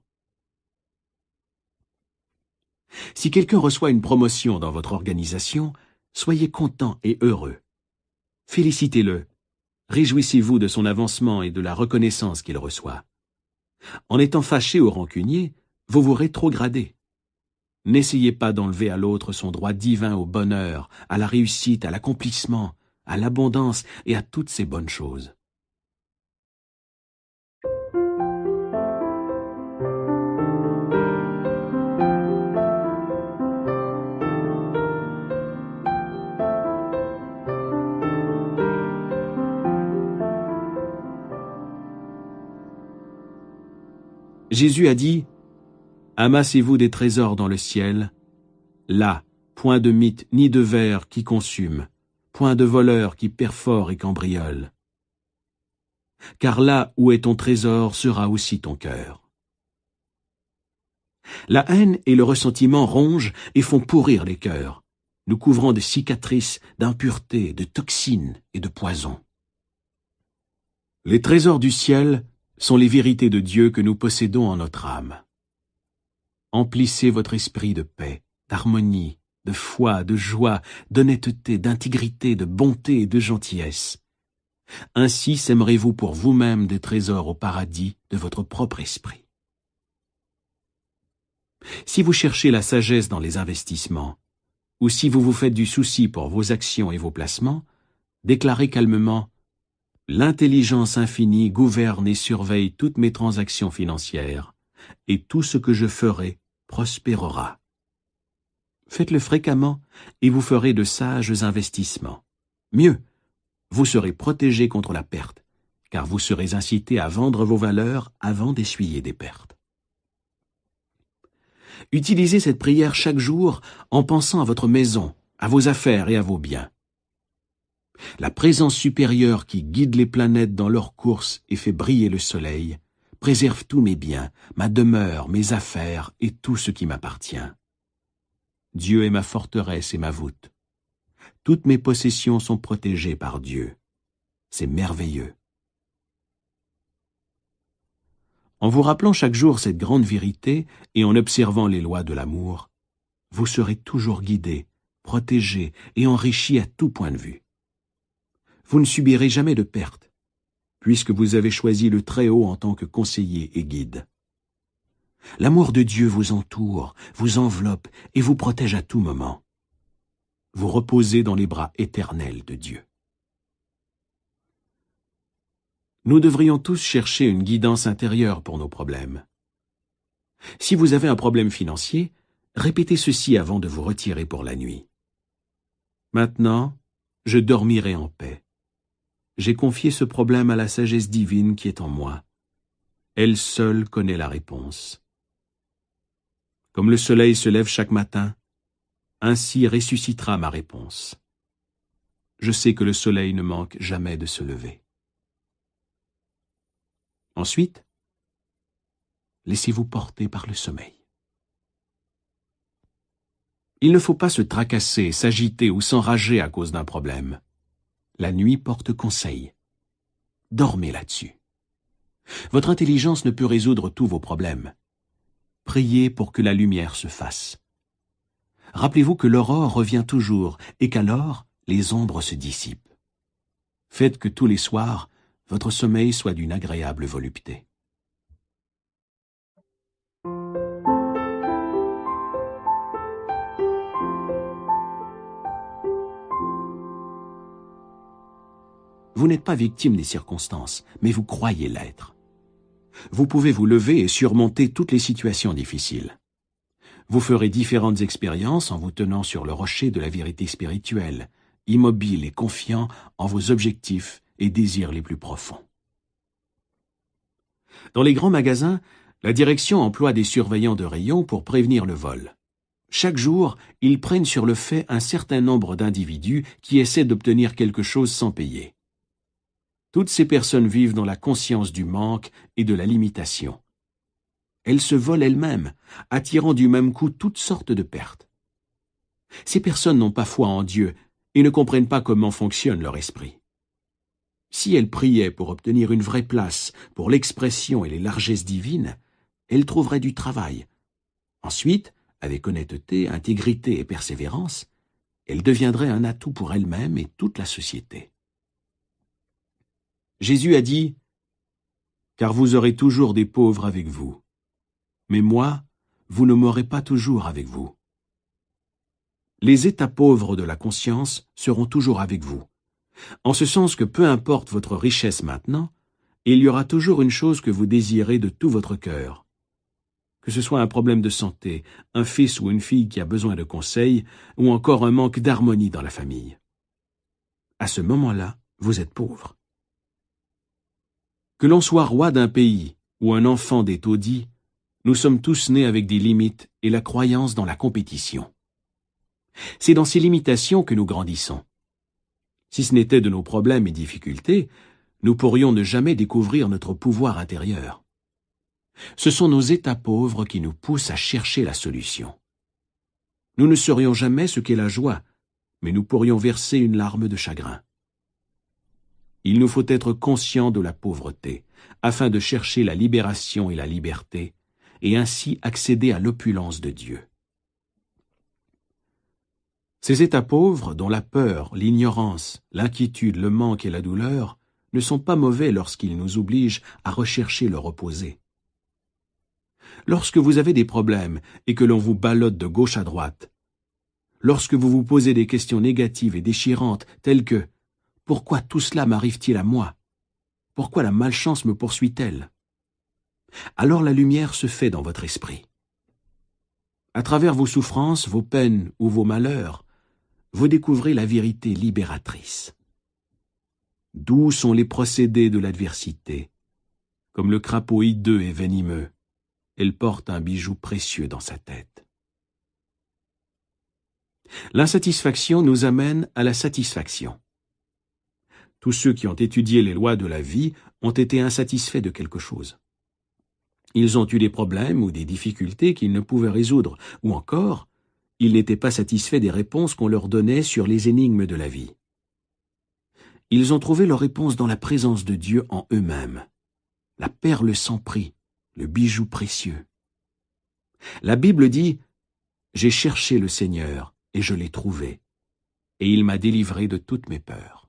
Si quelqu'un reçoit une promotion dans votre organisation, soyez content et heureux. Félicitez-le. Réjouissez-vous de son avancement et de la reconnaissance qu'il reçoit. En étant fâché ou rancunier, vous vous rétrogradez. N'essayez pas d'enlever à l'autre son droit divin au bonheur, à la réussite, à l'accomplissement, à l'abondance et à toutes ces bonnes choses. Jésus a dit Amassez-vous des trésors dans le ciel. Là, point de mythe ni de verre qui consume, point de voleur qui perfore et cambriole. Car là où est ton trésor sera aussi ton cœur. La haine et le ressentiment rongent et font pourrir les cœurs, nous couvrant de cicatrices, d'impuretés, de toxines et de poisons. Les trésors du ciel sont les vérités de Dieu que nous possédons en notre âme. Emplissez votre esprit de paix, d'harmonie, de foi, de joie, d'honnêteté, d'intégrité, de bonté et de gentillesse. Ainsi sèmerez-vous pour vous-même des trésors au paradis de votre propre esprit. Si vous cherchez la sagesse dans les investissements, ou si vous vous faites du souci pour vos actions et vos placements, déclarez calmement L'intelligence infinie gouverne et surveille toutes mes transactions financières, et tout ce que je ferai prospérera. Faites-le fréquemment et vous ferez de sages investissements. Mieux, vous serez protégé contre la perte, car vous serez incité à vendre vos valeurs avant d'essuyer des pertes. Utilisez cette prière chaque jour en pensant à votre maison, à vos affaires et à vos biens. La présence supérieure qui guide les planètes dans leur course et fait briller le soleil préserve tous mes biens, ma demeure, mes affaires et tout ce qui m'appartient. Dieu est ma forteresse et ma voûte. Toutes mes possessions sont protégées par Dieu. C'est merveilleux. En vous rappelant chaque jour cette grande vérité et en observant les lois de l'amour, vous serez toujours guidé, protégé et enrichi à tout point de vue. Vous ne subirez jamais de perte, puisque vous avez choisi le Très-Haut en tant que conseiller et guide. L'amour de Dieu vous entoure, vous enveloppe et vous protège à tout moment. Vous reposez dans les bras éternels de Dieu. Nous devrions tous chercher une guidance intérieure pour nos problèmes. Si vous avez un problème financier, répétez ceci avant de vous retirer pour la nuit. Maintenant, je dormirai en paix. J'ai confié ce problème à la sagesse divine qui est en moi. Elle seule connaît la réponse. Comme le soleil se lève chaque matin, ainsi ressuscitera ma réponse. Je sais que le soleil ne manque jamais de se lever. Ensuite, laissez-vous porter par le sommeil. Il ne faut pas se tracasser, s'agiter ou s'enrager à cause d'un problème. La nuit porte conseil. Dormez là-dessus. Votre intelligence ne peut résoudre tous vos problèmes. Priez pour que la lumière se fasse. Rappelez-vous que l'aurore revient toujours et qu'alors les ombres se dissipent. Faites que tous les soirs, votre sommeil soit d'une agréable volupté. Vous n'êtes pas victime des circonstances, mais vous croyez l'être. Vous pouvez vous lever et surmonter toutes les situations difficiles. Vous ferez différentes expériences en vous tenant sur le rocher de la vérité spirituelle, immobile et confiant en vos objectifs et désirs les plus profonds. Dans les grands magasins, la direction emploie des surveillants de rayons pour prévenir le vol. Chaque jour, ils prennent sur le fait un certain nombre d'individus qui essaient d'obtenir quelque chose sans payer. Toutes ces personnes vivent dans la conscience du manque et de la limitation. Elles se volent elles-mêmes, attirant du même coup toutes sortes de pertes. Ces personnes n'ont pas foi en Dieu et ne comprennent pas comment fonctionne leur esprit. Si elles priaient pour obtenir une vraie place pour l'expression et les largesses divines, elles trouveraient du travail. Ensuite, avec honnêteté, intégrité et persévérance, elles deviendraient un atout pour elles-mêmes et toute la société. Jésus a dit, Car vous aurez toujours des pauvres avec vous. Mais moi, vous ne m'aurez pas toujours avec vous. Les états pauvres de la conscience seront toujours avec vous, en ce sens que peu importe votre richesse maintenant, il y aura toujours une chose que vous désirez de tout votre cœur. Que ce soit un problème de santé, un fils ou une fille qui a besoin de conseils, ou encore un manque d'harmonie dans la famille. À ce moment-là, vous êtes pauvre. Que l'on soit roi d'un pays ou un enfant des taudis, nous sommes tous nés avec des limites et la croyance dans la compétition. C'est dans ces limitations que nous grandissons. Si ce n'était de nos problèmes et difficultés, nous pourrions ne jamais découvrir notre pouvoir intérieur. Ce sont nos états pauvres qui nous poussent à chercher la solution. Nous ne saurions jamais ce qu'est la joie, mais nous pourrions verser une larme de chagrin. Il nous faut être conscients de la pauvreté, afin de chercher la libération et la liberté, et ainsi accéder à l'opulence de Dieu. Ces états pauvres, dont la peur, l'ignorance, l'inquiétude, le manque et la douleur, ne sont pas mauvais lorsqu'ils nous obligent à rechercher le reposer. Lorsque vous avez des problèmes et que l'on vous ballotte de gauche à droite, lorsque vous vous posez des questions négatives et déchirantes telles que pourquoi tout cela m'arrive-t-il à moi? Pourquoi la malchance me poursuit-elle? Alors la lumière se fait dans votre esprit. À travers vos souffrances, vos peines ou vos malheurs, vous découvrez la vérité libératrice. D'où sont les procédés de l'adversité Comme le crapaud hideux et venimeux, elle porte un bijou précieux dans sa tête. L'insatisfaction nous amène à la satisfaction. Tous ceux qui ont étudié les lois de la vie ont été insatisfaits de quelque chose. Ils ont eu des problèmes ou des difficultés qu'ils ne pouvaient résoudre, ou encore, ils n'étaient pas satisfaits des réponses qu'on leur donnait sur les énigmes de la vie. Ils ont trouvé leur réponse dans la présence de Dieu en eux-mêmes, la perle sans prix, le bijou précieux. La Bible dit J'ai cherché le Seigneur, et je l'ai trouvé, et il m'a délivré de toutes mes peurs.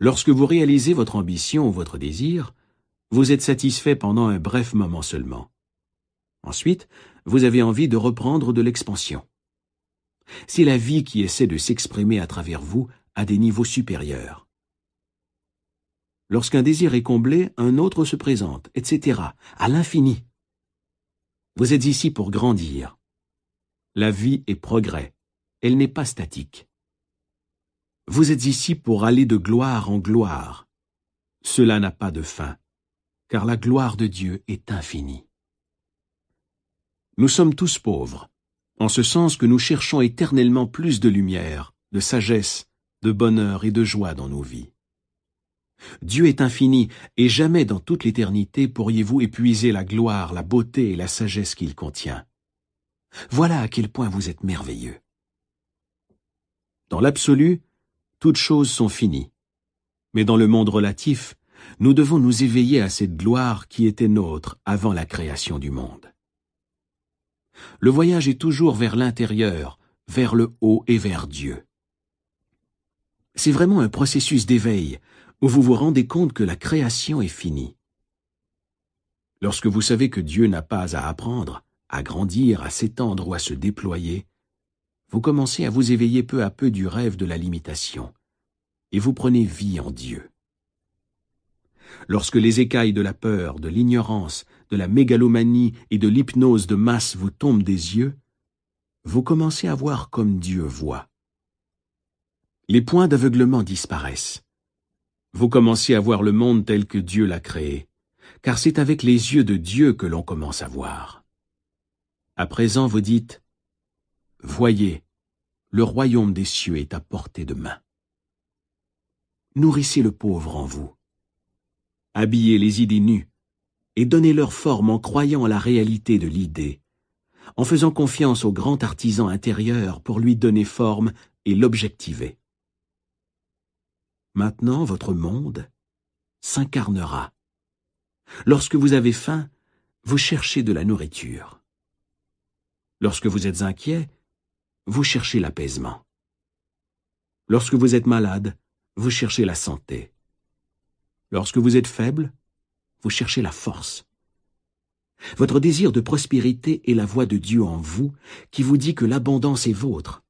Lorsque vous réalisez votre ambition ou votre désir, vous êtes satisfait pendant un bref moment seulement. Ensuite, vous avez envie de reprendre de l'expansion. C'est la vie qui essaie de s'exprimer à travers vous à des niveaux supérieurs. Lorsqu'un désir est comblé, un autre se présente, etc., à l'infini. Vous êtes ici pour grandir. La vie est progrès. Elle n'est pas statique. Vous êtes ici pour aller de gloire en gloire. Cela n'a pas de fin, car la gloire de Dieu est infinie. Nous sommes tous pauvres, en ce sens que nous cherchons éternellement plus de lumière, de sagesse, de bonheur et de joie dans nos vies. Dieu est infini, et jamais dans toute l'éternité pourriez-vous épuiser la gloire, la beauté et la sagesse qu'il contient. Voilà à quel point vous êtes merveilleux. Dans l'absolu, toutes choses sont finies. Mais dans le monde relatif, nous devons nous éveiller à cette gloire qui était nôtre avant la création du monde. Le voyage est toujours vers l'intérieur, vers le haut et vers Dieu. C'est vraiment un processus d'éveil, où vous vous rendez compte que la création est finie. Lorsque vous savez que Dieu n'a pas à apprendre, à grandir, à s'étendre ou à se déployer, vous commencez à vous éveiller peu à peu du rêve de la limitation, et vous prenez vie en Dieu. Lorsque les écailles de la peur, de l'ignorance, de la mégalomanie et de l'hypnose de masse vous tombent des yeux, vous commencez à voir comme Dieu voit. Les points d'aveuglement disparaissent. Vous commencez à voir le monde tel que Dieu l'a créé, car c'est avec les yeux de Dieu que l'on commence à voir. À présent, vous dites, Voyez, le royaume des cieux est à portée de main. Nourrissez le pauvre en vous. Habillez les idées nues et donnez leur forme en croyant à la réalité de l'idée, en faisant confiance au grand artisan intérieur pour lui donner forme et l'objectiver. Maintenant, votre monde s'incarnera. Lorsque vous avez faim, vous cherchez de la nourriture. Lorsque vous êtes inquiet, vous cherchez l'apaisement. Lorsque vous êtes malade, vous cherchez la santé. Lorsque vous êtes faible, vous cherchez la force. Votre désir de prospérité est la voix de Dieu en vous qui vous dit que l'abondance est vôtre.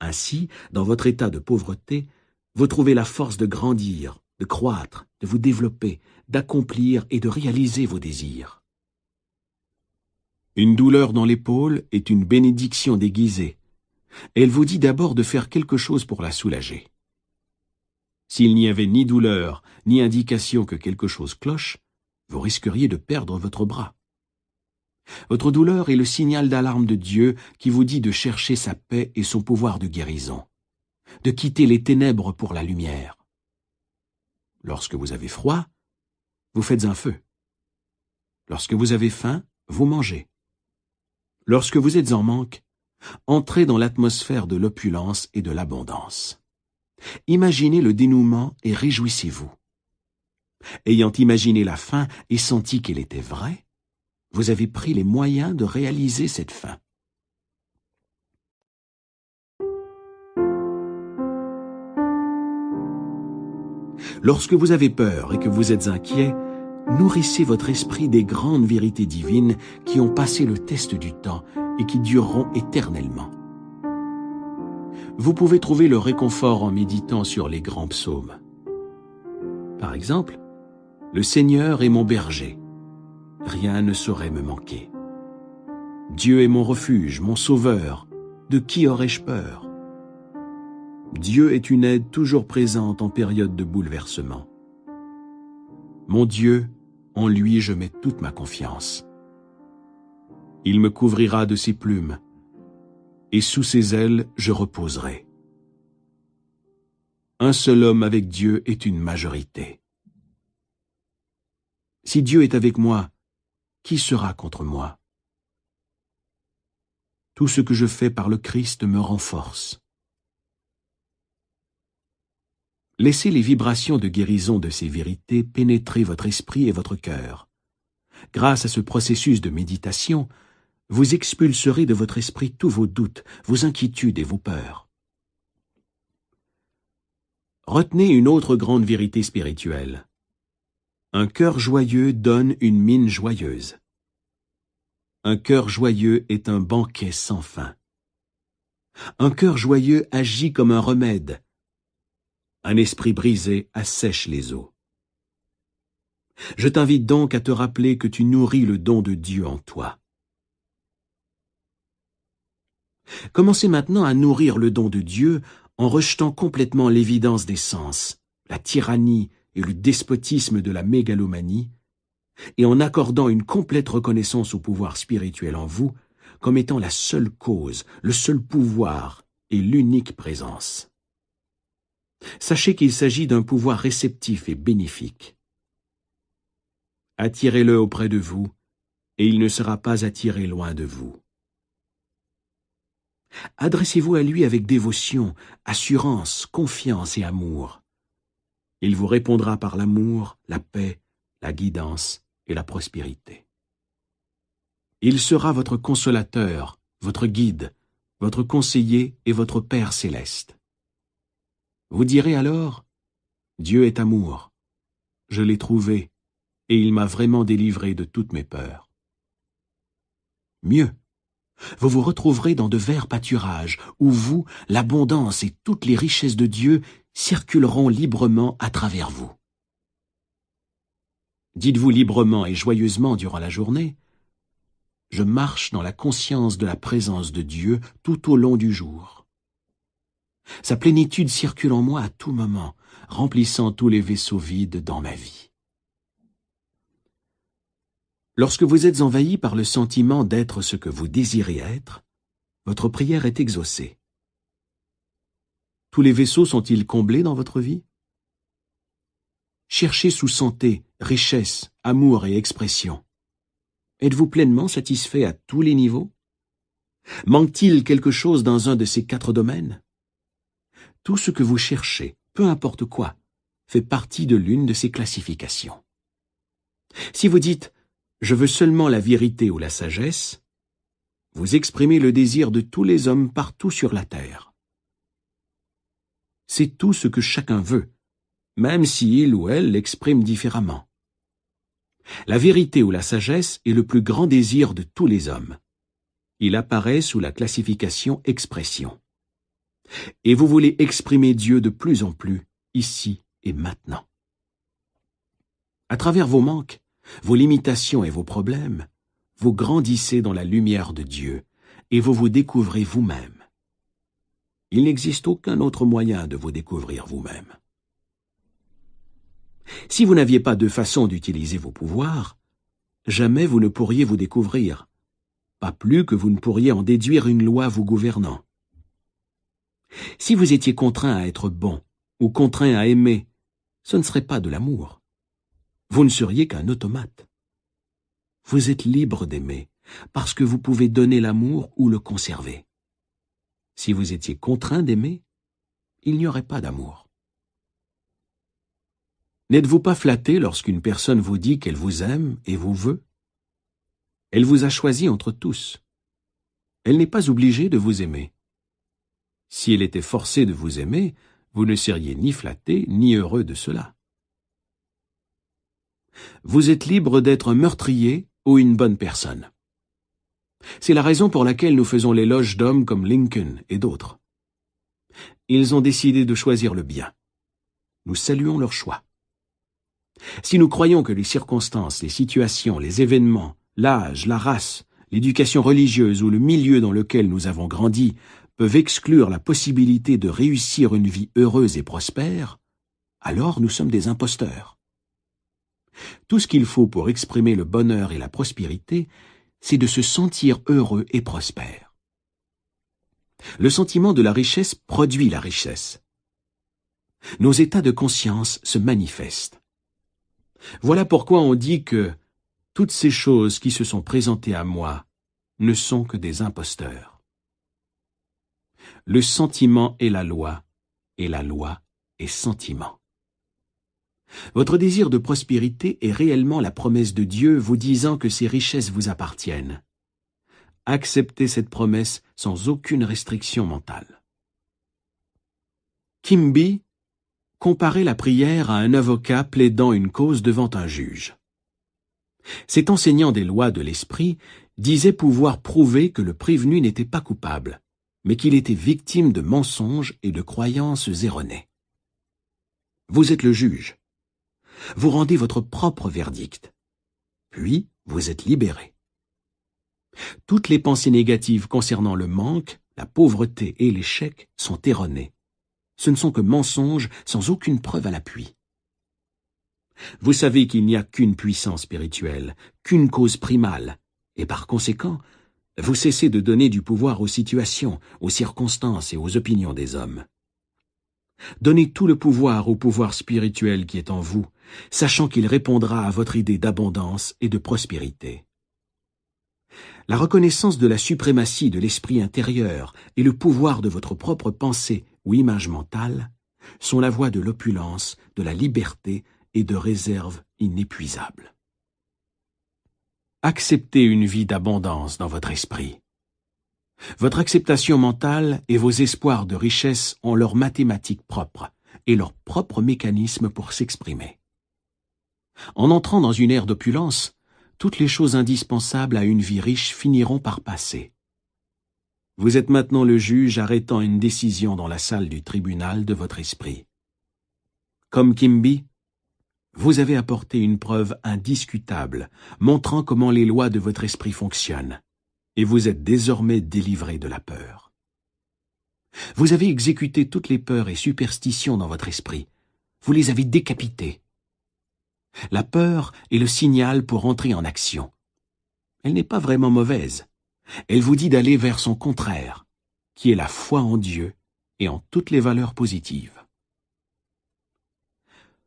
Ainsi, dans votre état de pauvreté, vous trouvez la force de grandir, de croître, de vous développer, d'accomplir et de réaliser vos désirs. Une douleur dans l'épaule est une bénédiction déguisée. Elle vous dit d'abord de faire quelque chose pour la soulager. S'il n'y avait ni douleur, ni indication que quelque chose cloche, vous risqueriez de perdre votre bras. Votre douleur est le signal d'alarme de Dieu qui vous dit de chercher sa paix et son pouvoir de guérison de quitter les ténèbres pour la lumière. Lorsque vous avez froid, vous faites un feu. Lorsque vous avez faim, vous mangez. Lorsque vous êtes en manque, entrez dans l'atmosphère de l'opulence et de l'abondance. Imaginez le dénouement et réjouissez-vous. Ayant imaginé la fin et senti qu'elle était vraie, vous avez pris les moyens de réaliser cette fin. Lorsque vous avez peur et que vous êtes inquiet, nourrissez votre esprit des grandes vérités divines qui ont passé le test du temps et qui dureront éternellement. Vous pouvez trouver le réconfort en méditant sur les grands psaumes. Par exemple, Le Seigneur est mon berger. Rien ne saurait me manquer. Dieu est mon refuge, mon sauveur. De qui aurais-je peur? Dieu est une aide toujours présente en période de bouleversement. Mon Dieu, en lui je mets toute ma confiance. Il me couvrira de ses plumes, et sous ses ailes je reposerai. Un seul homme avec Dieu est une majorité. Si Dieu est avec moi, qui sera contre moi? Tout ce que je fais par le Christ me renforce. Laissez les vibrations de guérison de ces vérités pénétrer votre esprit et votre cœur. Grâce à ce processus de méditation, vous expulserez de votre esprit tous vos doutes, vos inquiétudes et vos peurs. Retenez une autre grande vérité spirituelle. Un cœur joyeux donne une mine joyeuse. Un cœur joyeux est un banquet sans fin. Un cœur joyeux agit comme un remède, un esprit brisé assèche les eaux. Je t'invite donc à te rappeler que tu nourris le don de Dieu en toi. Commencez maintenant à nourrir le don de Dieu en rejetant complètement l'évidence des sens, la tyrannie et le despotisme de la mégalomanie, et en accordant une complète reconnaissance au pouvoir spirituel en vous comme étant la seule cause, le seul pouvoir et l'unique présence. Sachez qu'il s'agit d'un pouvoir réceptif et bénéfique. Attirez-le auprès de vous, et il ne sera pas attiré loin de vous. Adressez-vous à lui avec dévotion, assurance, confiance et amour. Il vous répondra par l'amour, la paix, la guidance et la prospérité. Il sera votre consolateur, votre guide, votre conseiller et votre Père céleste. Vous direz alors, Dieu est amour. Je l'ai trouvé, et il m'a vraiment délivré de toutes mes peurs. Mieux, vous vous retrouverez dans de verts pâturages, où vous, l'abondance et toutes les richesses de Dieu circuleront librement à travers vous. Dites-vous librement et joyeusement durant la journée, je marche dans la conscience de la présence de Dieu tout au long du jour. Sa plénitude circule en moi à tout moment, remplissant tous les vaisseaux vides dans ma vie. Lorsque vous êtes envahi par le sentiment d'être ce que vous désirez être, votre prière est exaucée. Tous les vaisseaux sont-ils comblés dans votre vie? Cherchez sous santé, richesse, amour et expression. Êtes-vous pleinement satisfait à tous les niveaux? Manque-t-il quelque chose dans un de ces quatre domaines? Tout ce que vous cherchez, peu importe quoi, fait partie de l'une de ces classifications. Si vous dites « je veux seulement la vérité ou la sagesse », vous exprimez le désir de tous les hommes partout sur la terre. C'est tout ce que chacun veut, même si il ou elle l'exprime différemment. La vérité ou la sagesse est le plus grand désir de tous les hommes. Il apparaît sous la classification expression. Et vous voulez exprimer Dieu de plus en plus, ici et maintenant. À travers vos manques, vos limitations et vos problèmes, vous grandissez dans la lumière de Dieu et vous vous découvrez vous-même. Il n'existe aucun autre moyen de vous découvrir vous-même. Si vous n'aviez pas de façon d'utiliser vos pouvoirs, jamais vous ne pourriez vous découvrir, pas plus que vous ne pourriez en déduire une loi vous gouvernant. Si vous étiez contraint à être bon ou contraint à aimer, ce ne serait pas de l'amour. Vous ne seriez qu'un automate. Vous êtes libre d'aimer, parce que vous pouvez donner l'amour ou le conserver. Si vous étiez contraint d'aimer, il n'y aurait pas d'amour. N'êtes-vous pas flatté lorsqu'une personne vous dit qu'elle vous aime et vous veut? Elle vous a choisi entre tous. Elle n'est pas obligée de vous aimer. Si elle était forcée de vous aimer, vous ne seriez ni flatté ni heureux de cela. Vous êtes libre d'être un meurtrier ou une bonne personne. C'est la raison pour laquelle nous faisons l'éloge d'hommes comme Lincoln et d'autres. Ils ont décidé de choisir le bien. Nous saluons leur choix. Si nous croyons que les circonstances, les situations, les événements, l'âge, la race, l'éducation religieuse ou le milieu dans lequel nous avons grandi peuvent exclure la possibilité de réussir une vie heureuse et prospère, alors nous sommes des imposteurs. Tout ce qu'il faut pour exprimer le bonheur et la prospérité, c'est de se sentir heureux et prospère. Le sentiment de la richesse produit la richesse. Nos états de conscience se manifestent. Voilà pourquoi on dit que toutes ces choses qui se sont présentées à moi ne sont que des imposteurs. Le sentiment est la loi, et la loi est sentiment. Votre désir de prospérité est réellement la promesse de Dieu vous disant que ces richesses vous appartiennent. Acceptez cette promesse sans aucune restriction mentale. Kimby comparer la prière à un avocat plaidant une cause devant un juge. Cet enseignant des lois de l'esprit disait pouvoir prouver que le prévenu n'était pas coupable, mais qu'il était victime de mensonges et de croyances erronées. Vous êtes le juge. Vous rendez votre propre verdict. Puis, vous êtes libéré. Toutes les pensées négatives concernant le manque, la pauvreté et l'échec sont erronés. Ce ne sont que mensonges sans aucune preuve à l'appui. Vous savez qu'il n'y a qu'une puissance spirituelle, qu'une cause primale, et par conséquent, vous cessez de donner du pouvoir aux situations, aux circonstances et aux opinions des hommes. Donnez tout le pouvoir au pouvoir spirituel qui est en vous, sachant qu'il répondra à votre idée d'abondance et de prospérité. La reconnaissance de la suprématie de l'esprit intérieur et le pouvoir de votre propre pensée ou image mentale sont la voie de l'opulence, de la liberté et de réserve inépuisable. Acceptez une vie d'abondance dans votre esprit. Votre acceptation mentale et vos espoirs de richesse ont leurs mathématiques propres et leur propre mécanisme pour s'exprimer. En entrant dans une ère d'opulence, toutes les choses indispensables à une vie riche finiront par passer. Vous êtes maintenant le juge arrêtant une décision dans la salle du tribunal de votre esprit. Comme Kimby, vous avez apporté une preuve indiscutable, montrant comment les lois de votre esprit fonctionnent, et vous êtes désormais délivré de la peur. Vous avez exécuté toutes les peurs et superstitions dans votre esprit, vous les avez décapitées. La peur est le signal pour entrer en action. Elle n'est pas vraiment mauvaise. Elle vous dit d'aller vers son contraire, qui est la foi en Dieu et en toutes les valeurs positives.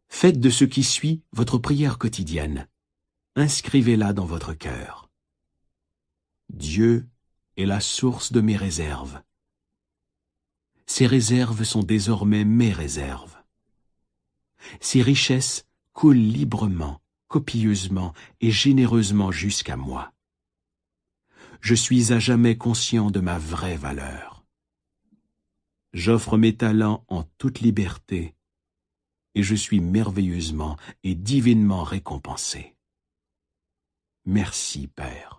Faites de ce qui suit votre prière quotidienne. Inscrivez-la dans votre cœur. Dieu est la source de mes réserves. Ces réserves sont désormais mes réserves. Ces richesses coule librement, copieusement et généreusement jusqu'à moi. Je suis à jamais conscient de ma vraie valeur. J'offre mes talents en toute liberté, et je suis merveilleusement et divinement récompensé. Merci, Père.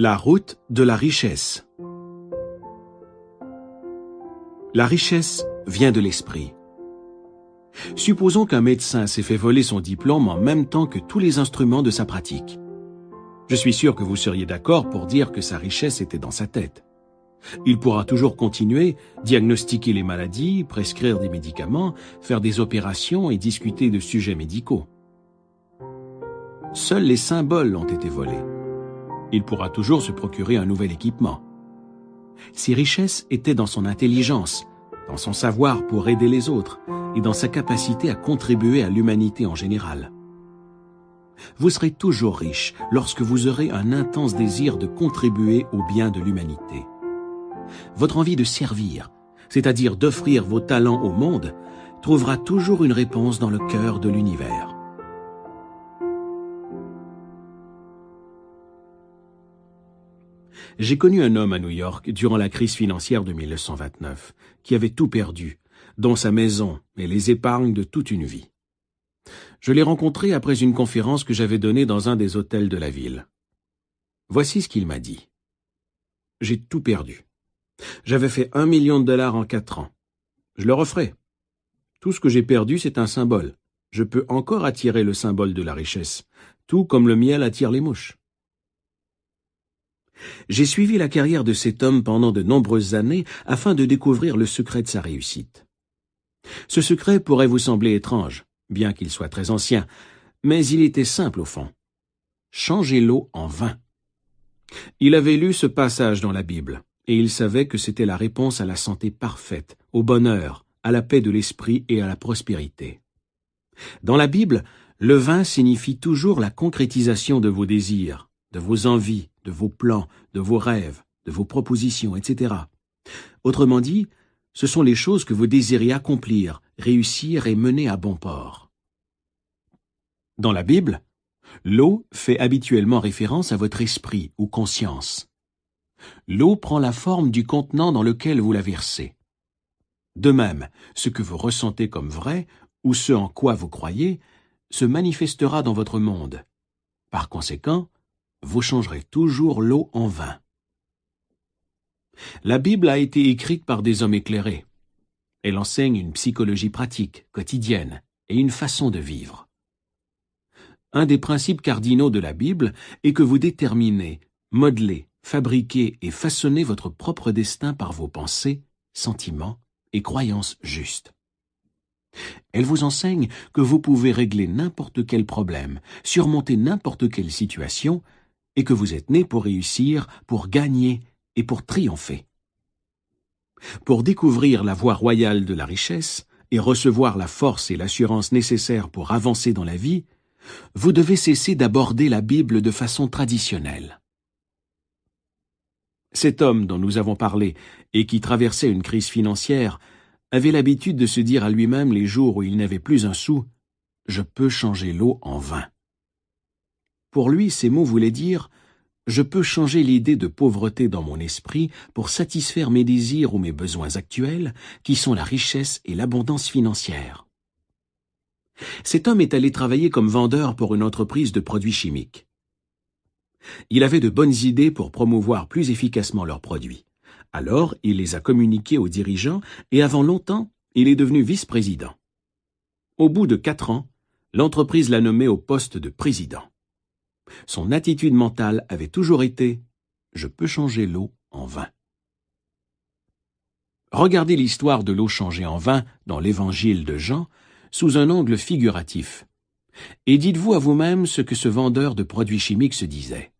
La route de la richesse La richesse vient de l'esprit. Supposons qu'un médecin s'est fait voler son diplôme en même temps que tous les instruments de sa pratique. Je suis sûr que vous seriez d'accord pour dire que sa richesse était dans sa tête. Il pourra toujours continuer, diagnostiquer les maladies, prescrire des médicaments, faire des opérations et discuter de sujets médicaux. Seuls les symboles ont été volés. Il pourra toujours se procurer un nouvel équipement. Ses richesses étaient dans son intelligence, dans son savoir pour aider les autres et dans sa capacité à contribuer à l'humanité en général. Vous serez toujours riche lorsque vous aurez un intense désir de contribuer au bien de l'humanité votre envie de servir, c'est-à-dire d'offrir vos talents au monde, trouvera toujours une réponse dans le cœur de l'univers. J'ai connu un homme à New York durant la crise financière de 1929, qui avait tout perdu, dont sa maison et les épargnes de toute une vie. Je l'ai rencontré après une conférence que j'avais donnée dans un des hôtels de la ville. Voici ce qu'il m'a dit. J'ai tout perdu. J'avais fait un million de dollars en quatre ans. Je le referai. Tout ce que j'ai perdu, c'est un symbole. Je peux encore attirer le symbole de la richesse, tout comme le miel attire les mouches. J'ai suivi la carrière de cet homme pendant de nombreuses années afin de découvrir le secret de sa réussite. Ce secret pourrait vous sembler étrange, bien qu'il soit très ancien, mais il était simple au fond. Changer l'eau en vin. Il avait lu ce passage dans la Bible, et il savait que c'était la réponse à la santé parfaite, au bonheur, à la paix de l'esprit et à la prospérité. Dans la Bible, le vin signifie toujours la concrétisation de vos désirs, de vos envies, de vos plans, de vos rêves, de vos propositions, etc. Autrement dit, ce sont les choses que vous désirez accomplir, réussir et mener à bon port. Dans la Bible, l'eau fait habituellement référence à votre esprit ou conscience. L'eau prend la forme du contenant dans lequel vous la versez. De même, ce que vous ressentez comme vrai, ou ce en quoi vous croyez, se manifestera dans votre monde. Par conséquent, vous changerez toujours l'eau en vin. La Bible a été écrite par des hommes éclairés. Elle enseigne une psychologie pratique, quotidienne, et une façon de vivre. Un des principes cardinaux de la Bible est que vous déterminez, modelez, fabriquez et façonnez votre propre destin par vos pensées, sentiments et croyances justes. Elle vous enseigne que vous pouvez régler n'importe quel problème, surmonter n'importe quelle situation, et que vous êtes né pour réussir, pour gagner et pour triompher. Pour découvrir la voie royale de la richesse et recevoir la force et l'assurance nécessaires pour avancer dans la vie, vous devez cesser d'aborder la Bible de façon traditionnelle. Cet homme dont nous avons parlé et qui traversait une crise financière avait l'habitude de se dire à lui-même les jours où il n'avait plus un sou Je peux changer l'eau en vin. Pour lui, ces mots voulaient dire Je peux changer l'idée de pauvreté dans mon esprit pour satisfaire mes désirs ou mes besoins actuels, qui sont la richesse et l'abondance financière. Cet homme est allé travailler comme vendeur pour une entreprise de produits chimiques. Il avait de bonnes idées pour promouvoir plus efficacement leurs produits. Alors, il les a communiqués aux dirigeants et avant longtemps, il est devenu vice-président. Au bout de quatre ans, l'entreprise l'a nommé au poste de président. Son attitude mentale avait toujours été « je peux changer l'eau en vin ». Regardez l'histoire de l'eau changée en vin dans l'évangile de Jean sous un angle figuratif. Et dites-vous à vous-même ce que ce vendeur de produits chimiques se disait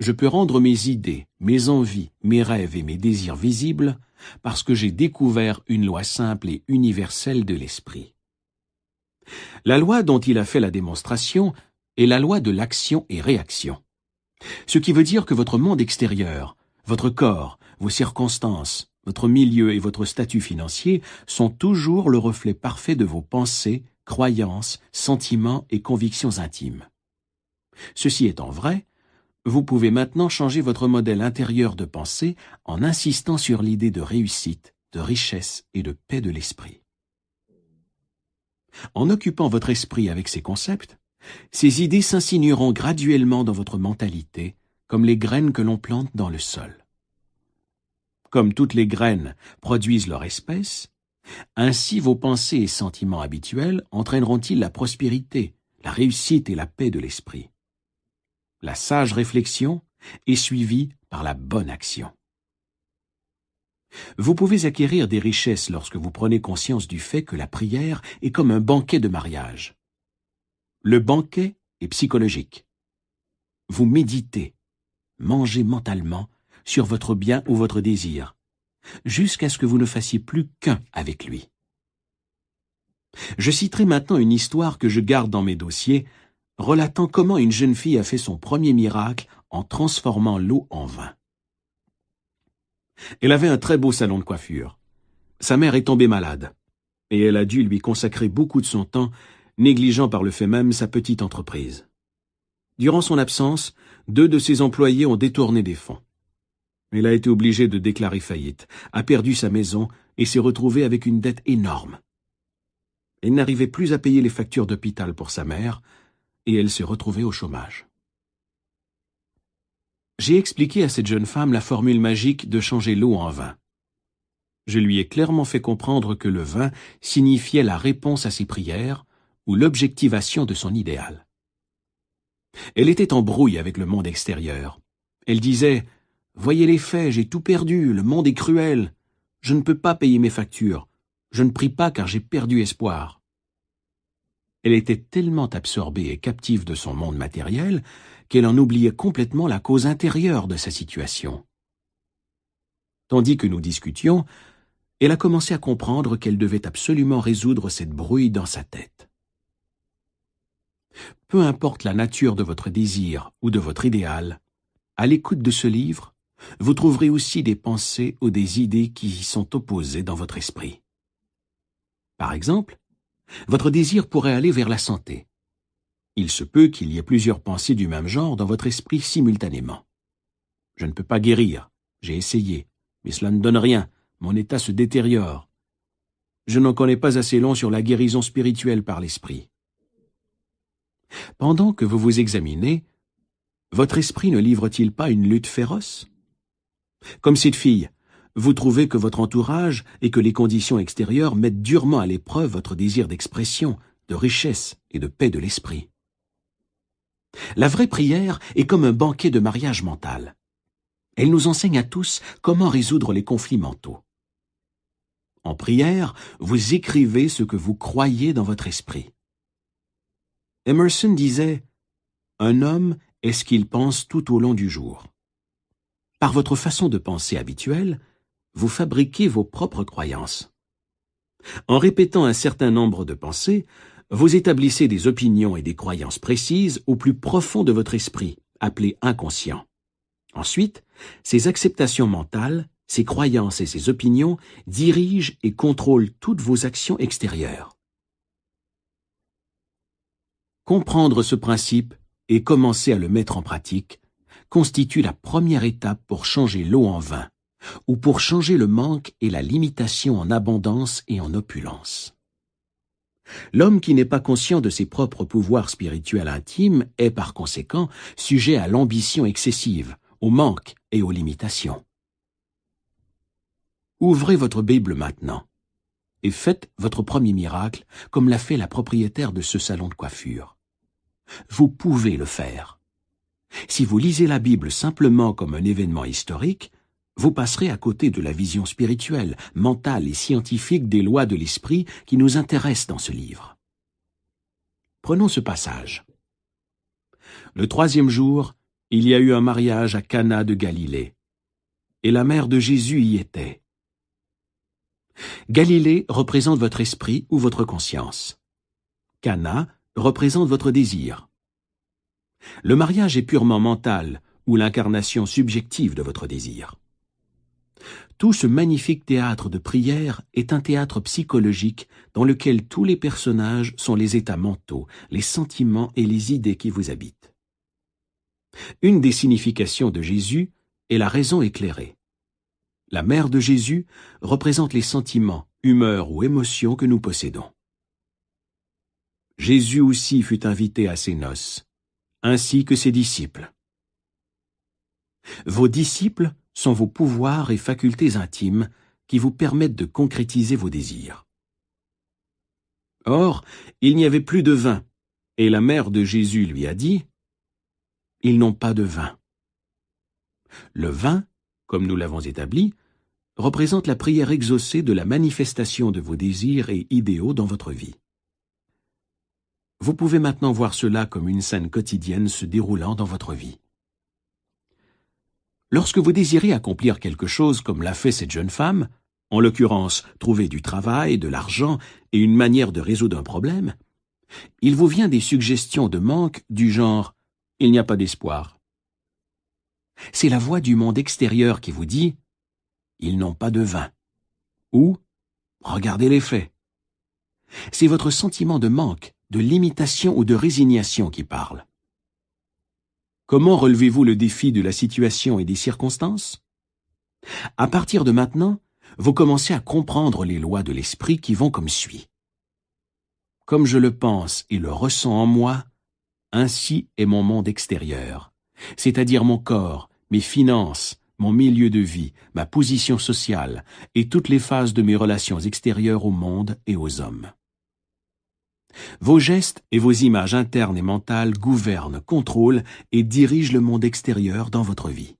je peux rendre mes idées, mes envies, mes rêves et mes désirs visibles parce que j'ai découvert une loi simple et universelle de l'esprit. La loi dont il a fait la démonstration est la loi de l'action et réaction. Ce qui veut dire que votre monde extérieur, votre corps, vos circonstances, votre milieu et votre statut financier sont toujours le reflet parfait de vos pensées, croyances, sentiments et convictions intimes. Ceci étant vrai, vous pouvez maintenant changer votre modèle intérieur de pensée en insistant sur l'idée de réussite, de richesse et de paix de l'esprit. En occupant votre esprit avec ces concepts, ces idées s'insinueront graduellement dans votre mentalité comme les graines que l'on plante dans le sol. Comme toutes les graines produisent leur espèce, ainsi vos pensées et sentiments habituels entraîneront-ils la prospérité, la réussite et la paix de l'esprit la sage réflexion est suivie par la bonne action. Vous pouvez acquérir des richesses lorsque vous prenez conscience du fait que la prière est comme un banquet de mariage. Le banquet est psychologique. Vous méditez, mangez mentalement sur votre bien ou votre désir, jusqu'à ce que vous ne fassiez plus qu'un avec lui. Je citerai maintenant une histoire que je garde dans mes dossiers relatant comment une jeune fille a fait son premier miracle en transformant l'eau en vin. Elle avait un très beau salon de coiffure. Sa mère est tombée malade, et elle a dû lui consacrer beaucoup de son temps, négligeant par le fait même sa petite entreprise. Durant son absence, deux de ses employés ont détourné des fonds. Elle a été obligée de déclarer faillite, a perdu sa maison et s'est retrouvée avec une dette énorme. Elle n'arrivait plus à payer les factures d'hôpital pour sa mère, et elle s'est retrouvée au chômage. J'ai expliqué à cette jeune femme la formule magique de changer l'eau en vin. Je lui ai clairement fait comprendre que le vin signifiait la réponse à ses prières ou l'objectivation de son idéal. Elle était en brouille avec le monde extérieur. Elle disait Voyez les faits, j'ai tout perdu, le monde est cruel. Je ne peux pas payer mes factures. Je ne prie pas car j'ai perdu espoir. Elle était tellement absorbée et captive de son monde matériel qu'elle en oubliait complètement la cause intérieure de sa situation. Tandis que nous discutions, elle a commencé à comprendre qu'elle devait absolument résoudre cette brouille dans sa tête. Peu importe la nature de votre désir ou de votre idéal, à l'écoute de ce livre, vous trouverez aussi des pensées ou des idées qui y sont opposées dans votre esprit. Par exemple, votre désir pourrait aller vers la santé. Il se peut qu'il y ait plusieurs pensées du même genre dans votre esprit simultanément. Je ne peux pas guérir, j'ai essayé, mais cela ne donne rien, mon état se détériore. Je n'en connais pas assez long sur la guérison spirituelle par l'esprit. Pendant que vous vous examinez, votre esprit ne livre-t-il pas une lutte féroce? Comme cette fille, vous trouvez que votre entourage et que les conditions extérieures mettent durement à l'épreuve votre désir d'expression, de richesse et de paix de l'esprit. La vraie prière est comme un banquet de mariage mental. Elle nous enseigne à tous comment résoudre les conflits mentaux. En prière, vous écrivez ce que vous croyez dans votre esprit. Emerson disait Un homme est ce qu'il pense tout au long du jour. Par votre façon de penser habituelle, vous fabriquez vos propres croyances. En répétant un certain nombre de pensées, vous établissez des opinions et des croyances précises au plus profond de votre esprit, appelé inconscient. Ensuite, ces acceptations mentales, ces croyances et ces opinions dirigent et contrôlent toutes vos actions extérieures. Comprendre ce principe et commencer à le mettre en pratique constitue la première étape pour changer l'eau en vin, ou pour changer le manque et la limitation en abondance et en opulence. L'homme qui n'est pas conscient de ses propres pouvoirs spirituels intimes est par conséquent sujet à l'ambition excessive, au manque et aux limitations. Ouvrez votre Bible maintenant et faites votre premier miracle comme l'a fait la propriétaire de ce salon de coiffure. Vous pouvez le faire. Si vous lisez la Bible simplement comme un événement historique, vous passerez à côté de la vision spirituelle, mentale et scientifique des lois de l'esprit qui nous intéressent dans ce livre. Prenons ce passage. Le troisième jour, il y a eu un mariage à Cana de Galilée, et la mère de Jésus y était. Galilée représente votre esprit ou votre conscience. Cana représente votre désir. Le mariage est purement mental ou l'incarnation subjective de votre désir. Tout ce magnifique théâtre de prière est un théâtre psychologique dans lequel tous les personnages sont les états mentaux, les sentiments et les idées qui vous habitent. Une des significations de Jésus est la raison éclairée. La mère de Jésus représente les sentiments, humeurs ou émotions que nous possédons. Jésus aussi fut invité à ses noces, ainsi que ses disciples. Vos disciples sont vos pouvoirs et facultés intimes qui vous permettent de concrétiser vos désirs. Or, il n'y avait plus de vin, et la mère de Jésus lui a dit, Ils n'ont pas de vin. Le vin, comme nous l'avons établi, représente la prière exaucée de la manifestation de vos désirs et idéaux dans votre vie. Vous pouvez maintenant voir cela comme une scène quotidienne se déroulant dans votre vie. Lorsque vous désirez accomplir quelque chose comme l'a fait cette jeune femme, en l'occurrence trouver du travail, de l'argent et une manière de résoudre un problème, il vous vient des suggestions de manque du genre ⁇ Il n'y a pas d'espoir ⁇ C'est la voix du monde extérieur qui vous dit ⁇ Ils n'ont pas de vin ⁇ ou ⁇ Regardez les faits ⁇ C'est votre sentiment de manque, de limitation ou de résignation qui parle. Comment relevez-vous le défi de la situation et des circonstances? À partir de maintenant, vous commencez à comprendre les lois de l'esprit qui vont comme suit. Comme je le pense et le ressens en moi, ainsi est mon monde extérieur, c'est-à-dire mon corps, mes finances, mon milieu de vie, ma position sociale et toutes les phases de mes relations extérieures au monde et aux hommes. Vos gestes et vos images internes et mentales gouvernent, contrôlent et dirigent le monde extérieur dans votre vie.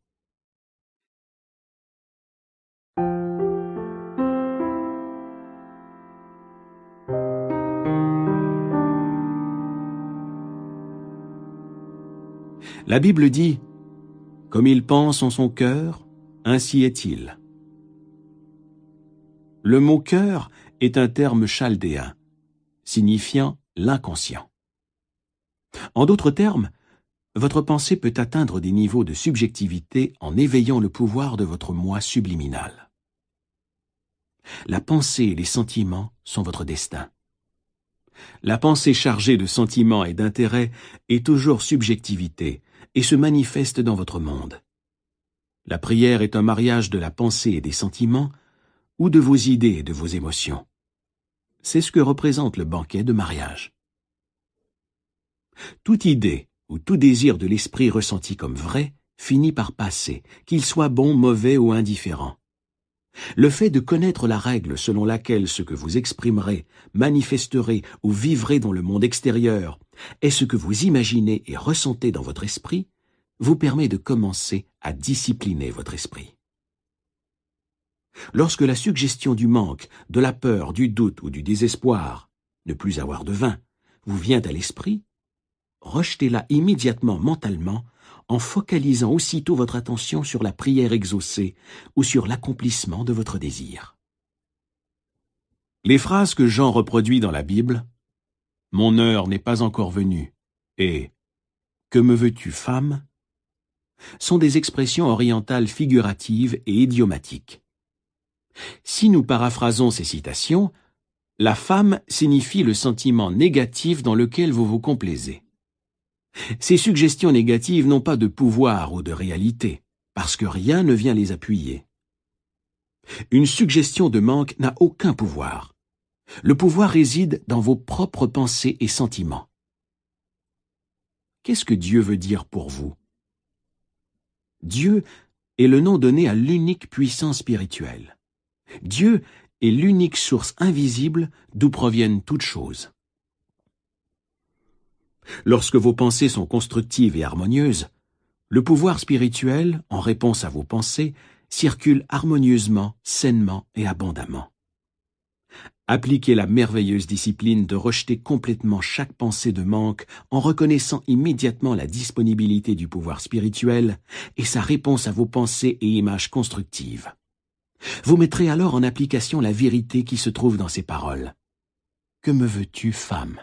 La Bible dit comme il pense en son cœur, ainsi est-il ». Le mot cœur est un terme chaldéen, signifiant l'inconscient. En d'autres termes, votre pensée peut atteindre des niveaux de subjectivité en éveillant le pouvoir de votre moi subliminal. La pensée et les sentiments sont votre destin. La pensée chargée de sentiments et d'intérêts est toujours subjectivité et se manifeste dans votre monde. La prière est un mariage de la pensée et des sentiments ou de vos idées et de vos émotions. C'est ce que représente le banquet de mariage. Toute idée ou tout désir de l'esprit ressenti comme vrai finit par passer, qu'il soit bon, mauvais ou indifférent. Le fait de connaître la règle selon laquelle ce que vous exprimerez, manifesterez ou vivrez dans le monde extérieur est ce que vous imaginez et ressentez dans votre esprit, vous permet de commencer à discipliner votre esprit. Lorsque la suggestion du manque, de la peur, du doute ou du désespoir, ne plus avoir de vin, vous vient à l'esprit, rejetez-la immédiatement mentalement en focalisant aussitôt votre attention sur la prière exaucée ou sur l'accomplissement de votre désir. Les phrases que Jean reproduit dans la Bible « Mon heure n'est pas encore venue » et « Que me veux-tu, femme ?» sont des expressions orientales figuratives et idiomatiques. Si nous paraphrasons ces citations, la femme signifie le sentiment négatif dans lequel vous vous complaisez. Ces suggestions négatives n'ont pas de pouvoir ou de réalité, parce que rien ne vient les appuyer. Une suggestion de manque n'a aucun pouvoir. Le pouvoir réside dans vos propres pensées et sentiments. Qu'est-ce que Dieu veut dire pour vous? Dieu est le nom donné à l'unique puissance spirituelle. Dieu est l'unique source invisible d'où proviennent toutes choses. Lorsque vos pensées sont constructives et harmonieuses, le pouvoir spirituel, en réponse à vos pensées, circule harmonieusement, sainement et abondamment. Appliquez la merveilleuse discipline de rejeter complètement chaque pensée de manque en reconnaissant immédiatement la disponibilité du pouvoir spirituel et sa réponse à vos pensées et images constructives. Vous mettrez alors en application la vérité qui se trouve dans ces paroles. Que me veux-tu, femme?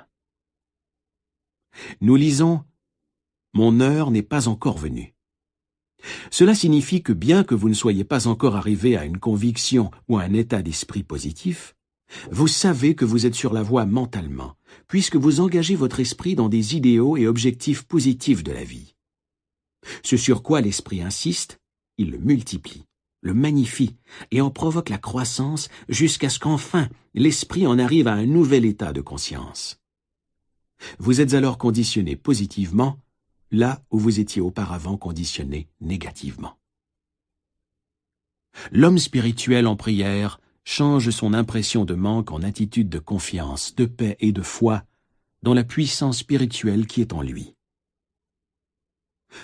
Nous lisons Mon heure n'est pas encore venue. Cela signifie que bien que vous ne soyez pas encore arrivé à une conviction ou à un état d'esprit positif, vous savez que vous êtes sur la voie mentalement, puisque vous engagez votre esprit dans des idéaux et objectifs positifs de la vie. Ce sur quoi l'esprit insiste, il le multiplie le magnifie et en provoque la croissance jusqu'à ce qu'enfin l'esprit en arrive à un nouvel état de conscience. Vous êtes alors conditionné positivement là où vous étiez auparavant conditionné négativement. L'homme spirituel en prière change son impression de manque en attitude de confiance, de paix et de foi dans la puissance spirituelle qui est en lui.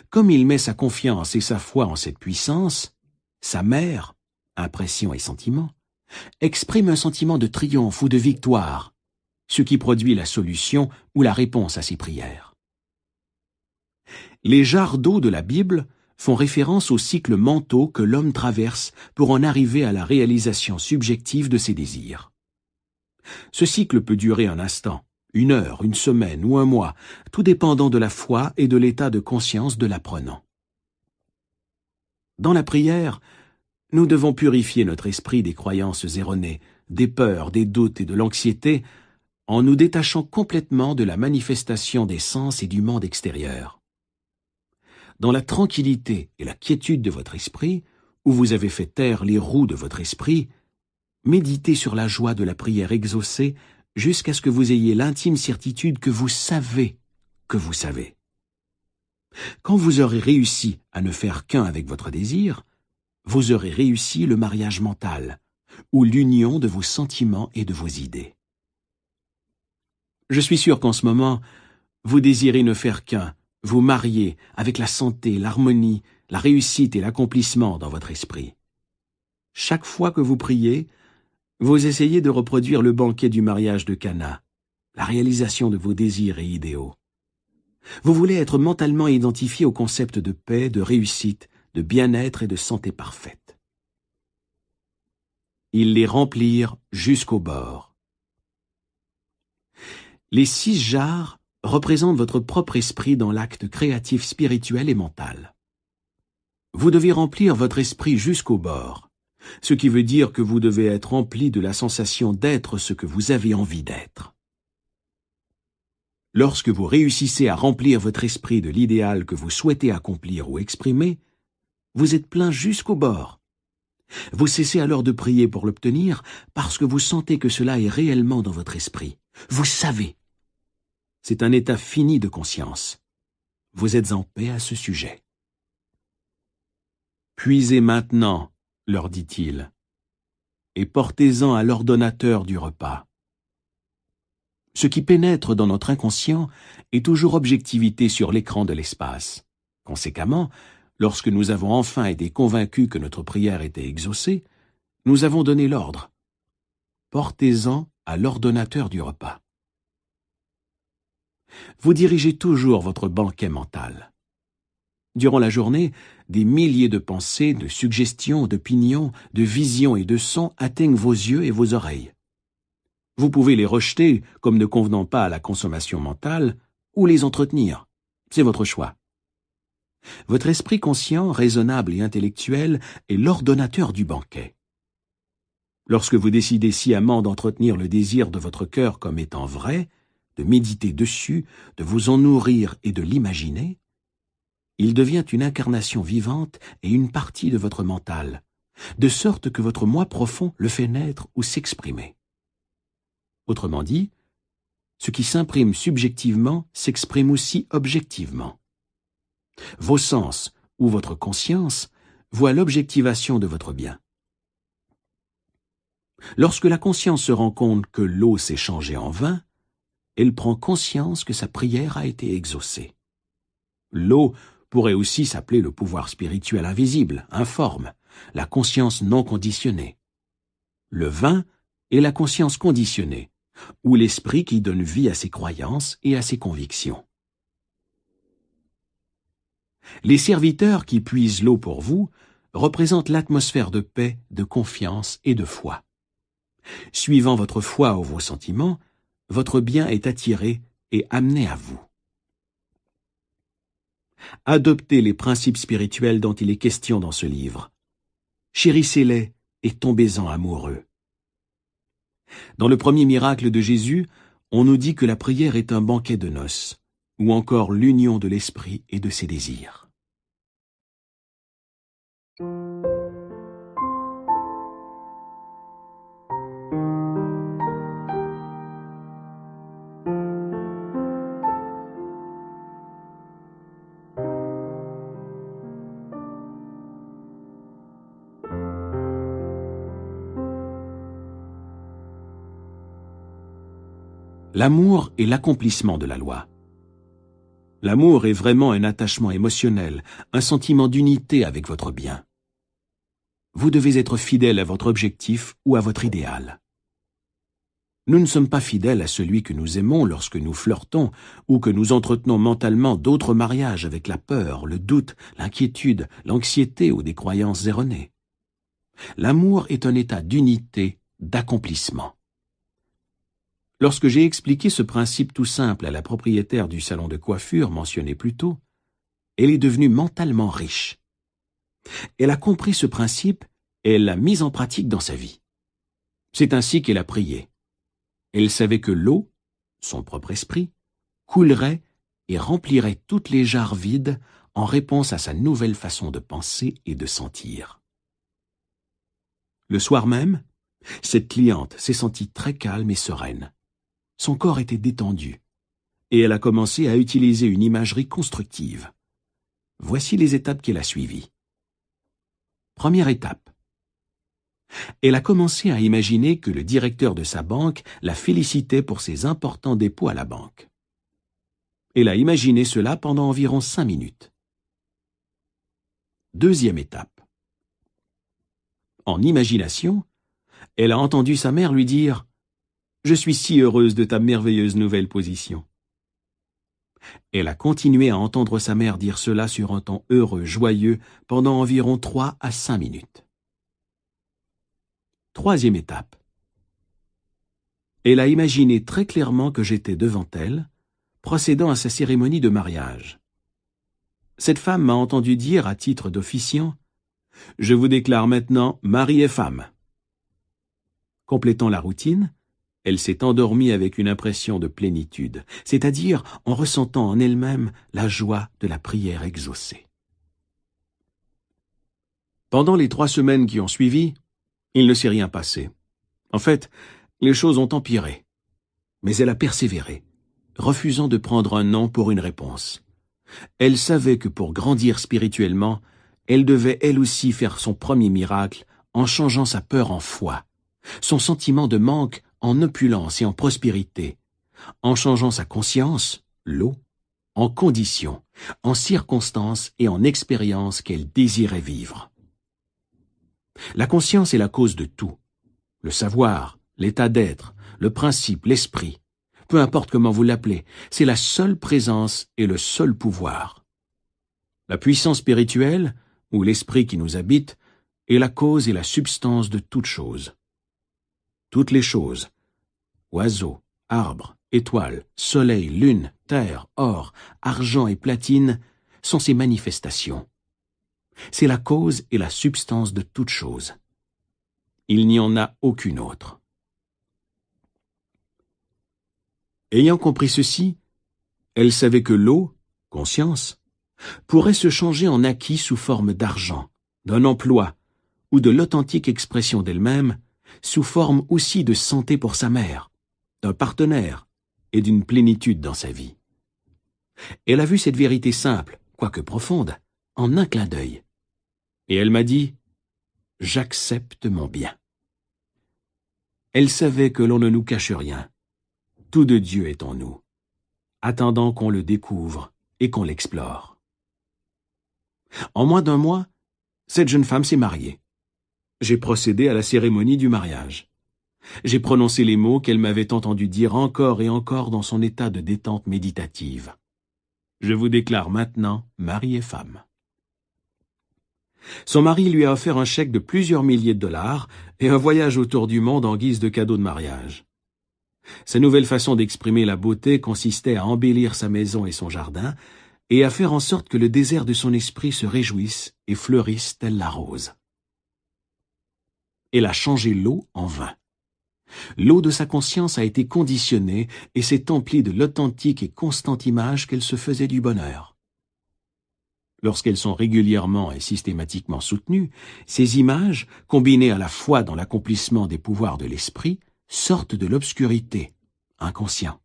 Comme il met sa confiance et sa foi en cette puissance, sa mère, impression et sentiment, exprime un sentiment de triomphe ou de victoire, ce qui produit la solution ou la réponse à ses prières. Les jarres de la Bible font référence aux cycles mentaux que l'homme traverse pour en arriver à la réalisation subjective de ses désirs. Ce cycle peut durer un instant, une heure, une semaine ou un mois, tout dépendant de la foi et de l'état de conscience de l'apprenant. Dans la prière, nous devons purifier notre esprit des croyances erronées, des peurs, des doutes et de l'anxiété, en nous détachant complètement de la manifestation des sens et du monde extérieur. Dans la tranquillité et la quiétude de votre esprit, où vous avez fait taire les roues de votre esprit, méditez sur la joie de la prière exaucée jusqu'à ce que vous ayez l'intime certitude que vous savez que vous savez. Quand vous aurez réussi à ne faire qu'un avec votre désir, vous aurez réussi le mariage mental, ou l'union de vos sentiments et de vos idées. Je suis sûr qu'en ce moment, vous désirez ne faire qu'un, vous marier avec la santé, l'harmonie, la réussite et l'accomplissement dans votre esprit. Chaque fois que vous priez, vous essayez de reproduire le banquet du mariage de Cana, la réalisation de vos désirs et idéaux. Vous voulez être mentalement identifié au concept de paix, de réussite, de bien-être et de santé parfaite. Ils les remplirent jusqu'au bord. Les six jarres représentent votre propre esprit dans l'acte créatif spirituel et mental. Vous devez remplir votre esprit jusqu'au bord, ce qui veut dire que vous devez être rempli de la sensation d'être ce que vous avez envie d'être. Lorsque vous réussissez à remplir votre esprit de l'idéal que vous souhaitez accomplir ou exprimer, vous êtes plein jusqu'au bord. Vous cessez alors de prier pour l'obtenir parce que vous sentez que cela est réellement dans votre esprit. Vous savez. C'est un état fini de conscience. Vous êtes en paix à ce sujet. Puisez maintenant, leur dit-il, et portez-en à l'ordonnateur du repas. Ce qui pénètre dans notre inconscient est toujours objectivité sur l'écran de l'espace. Conséquemment, lorsque nous avons enfin été convaincus que notre prière était exaucée, nous avons donné l'ordre. Portez-en à l'ordonnateur du repas. Vous dirigez toujours votre banquet mental. Durant la journée, des milliers de pensées, de suggestions, d'opinions, de visions et de sons atteignent vos yeux et vos oreilles. Vous pouvez les rejeter comme ne convenant pas à la consommation mentale ou les entretenir. C'est votre choix. Votre esprit conscient, raisonnable et intellectuel est l'ordonnateur du banquet. Lorsque vous décidez sciemment d'entretenir le désir de votre cœur comme étant vrai, de méditer dessus, de vous en nourrir et de l'imaginer, il devient une incarnation vivante et une partie de votre mental, de sorte que votre moi profond le fait naître ou s'exprimer. Autrement dit, ce qui s'imprime subjectivement s'exprime aussi objectivement. Vos sens ou votre conscience voient l'objectivation de votre bien. Lorsque la conscience se rend compte que l'eau s'est changée en vin, elle prend conscience que sa prière a été exaucée. L'eau pourrait aussi s'appeler le pouvoir spirituel invisible, informe, la conscience non conditionnée. Le vin est la conscience conditionnée, ou l'esprit qui donne vie à ses croyances et à ses convictions. Les serviteurs qui puisent l'eau pour vous représentent l'atmosphère de paix, de confiance et de foi. Suivant votre foi ou vos sentiments, votre bien est attiré et amené à vous. Adoptez les principes spirituels dont il est question dans ce livre. Chérissez-les et tombez-en amoureux. Dans le premier miracle de Jésus, on nous dit que la prière est un banquet de noces, ou encore l'union de l'esprit et de ses désirs. L'amour est l'accomplissement de la loi. L'amour est vraiment un attachement émotionnel, un sentiment d'unité avec votre bien. Vous devez être fidèle à votre objectif ou à votre idéal. Nous ne sommes pas fidèles à celui que nous aimons lorsque nous flirtons ou que nous entretenons mentalement d'autres mariages avec la peur, le doute, l'inquiétude, l'anxiété ou des croyances erronées. L'amour est un état d'unité, d'accomplissement. Lorsque j'ai expliqué ce principe tout simple à la propriétaire du salon de coiffure mentionné plus tôt, elle est devenue mentalement riche. Elle a compris ce principe et elle l'a mis en pratique dans sa vie. C'est ainsi qu'elle a prié. Elle savait que l'eau, son propre esprit, coulerait et remplirait toutes les jarres vides en réponse à sa nouvelle façon de penser et de sentir. Le soir même, cette cliente s'est sentie très calme et sereine. Son corps était détendu, et elle a commencé à utiliser une imagerie constructive. Voici les étapes qu'elle a suivies. Première étape. Elle a commencé à imaginer que le directeur de sa banque la félicitait pour ses importants dépôts à la banque. Elle a imaginé cela pendant environ cinq minutes. Deuxième étape. En imagination, elle a entendu sa mère lui dire je suis si heureuse de ta merveilleuse nouvelle position. Elle a continué à entendre sa mère dire cela sur un ton heureux, joyeux, pendant environ trois à cinq minutes. Troisième étape. Elle a imaginé très clairement que j'étais devant elle, procédant à sa cérémonie de mariage. Cette femme m'a entendu dire à titre d'officiant Je vous déclare maintenant mari et femme. Complétant la routine, elle s'est endormie avec une impression de plénitude, c'est-à-dire en ressentant en elle-même la joie de la prière exaucée. Pendant les trois semaines qui ont suivi, il ne s'est rien passé. En fait, les choses ont empiré. Mais elle a persévéré, refusant de prendre un non pour une réponse. Elle savait que pour grandir spirituellement, elle devait elle aussi faire son premier miracle en changeant sa peur en foi, son sentiment de manque en opulence et en prospérité, en changeant sa conscience, l'eau, en conditions, en circonstances et en expériences qu'elle désirait vivre. La conscience est la cause de tout. Le savoir, l'état d'être, le principe, l'esprit, peu importe comment vous l'appelez, c'est la seule présence et le seul pouvoir. La puissance spirituelle, ou l'esprit qui nous habite, est la cause et la substance de toutes choses. Toutes les choses, oiseaux, arbres, étoiles, soleil, lune, terre, or, argent et platine, sont ces manifestations. C'est la cause et la substance de toutes choses. Il n'y en a aucune autre. Ayant compris ceci, elle savait que l'eau, conscience, pourrait se changer en acquis sous forme d'argent, d'un emploi, ou de l'authentique expression d'elle-même, sous forme aussi de santé pour sa mère, d'un partenaire et d'une plénitude dans sa vie. Elle a vu cette vérité simple, quoique profonde, en un clin d'œil. Et elle m'a dit J'accepte mon bien. Elle savait que l'on ne nous cache rien. Tout de Dieu est en nous, attendant qu'on le découvre et qu'on l'explore. En moins d'un mois, cette jeune femme s'est mariée. J'ai procédé à la cérémonie du mariage. J'ai prononcé les mots qu'elle m'avait entendu dire encore et encore dans son état de détente méditative. Je vous déclare maintenant mari et femme. Son mari lui a offert un chèque de plusieurs milliers de dollars et un voyage autour du monde en guise de cadeau de mariage. Sa nouvelle façon d'exprimer la beauté consistait à embellir sa maison et son jardin, et à faire en sorte que le désert de son esprit se réjouisse et fleurisse telle la rose. Elle a changé l'eau en vin. L'eau de sa conscience a été conditionnée et s'est emplie de l'authentique et constante image qu'elle se faisait du bonheur. Lorsqu'elles sont régulièrement et systématiquement soutenues, ces images, combinées à la foi dans l'accomplissement des pouvoirs de l'esprit, sortent de l'obscurité, inconscient,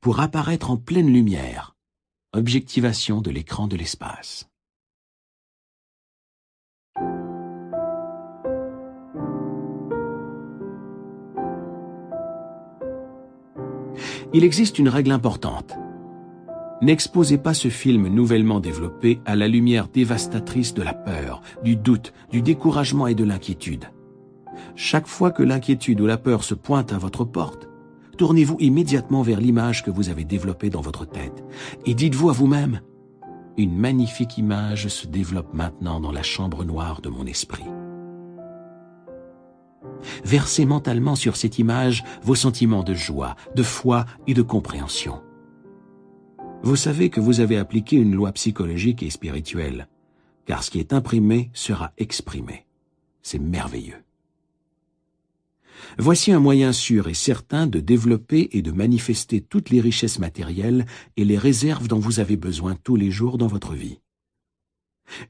pour apparaître en pleine lumière, objectivation de l'écran de l'espace. Il existe une règle importante. N'exposez pas ce film nouvellement développé à la lumière dévastatrice de la peur, du doute, du découragement et de l'inquiétude. Chaque fois que l'inquiétude ou la peur se pointe à votre porte, tournez-vous immédiatement vers l'image que vous avez développée dans votre tête et dites-vous à vous-même, une magnifique image se développe maintenant dans la chambre noire de mon esprit. Versez mentalement sur cette image vos sentiments de joie, de foi et de compréhension. Vous savez que vous avez appliqué une loi psychologique et spirituelle, car ce qui est imprimé sera exprimé. C'est merveilleux. Voici un moyen sûr et certain de développer et de manifester toutes les richesses matérielles et les réserves dont vous avez besoin tous les jours dans votre vie.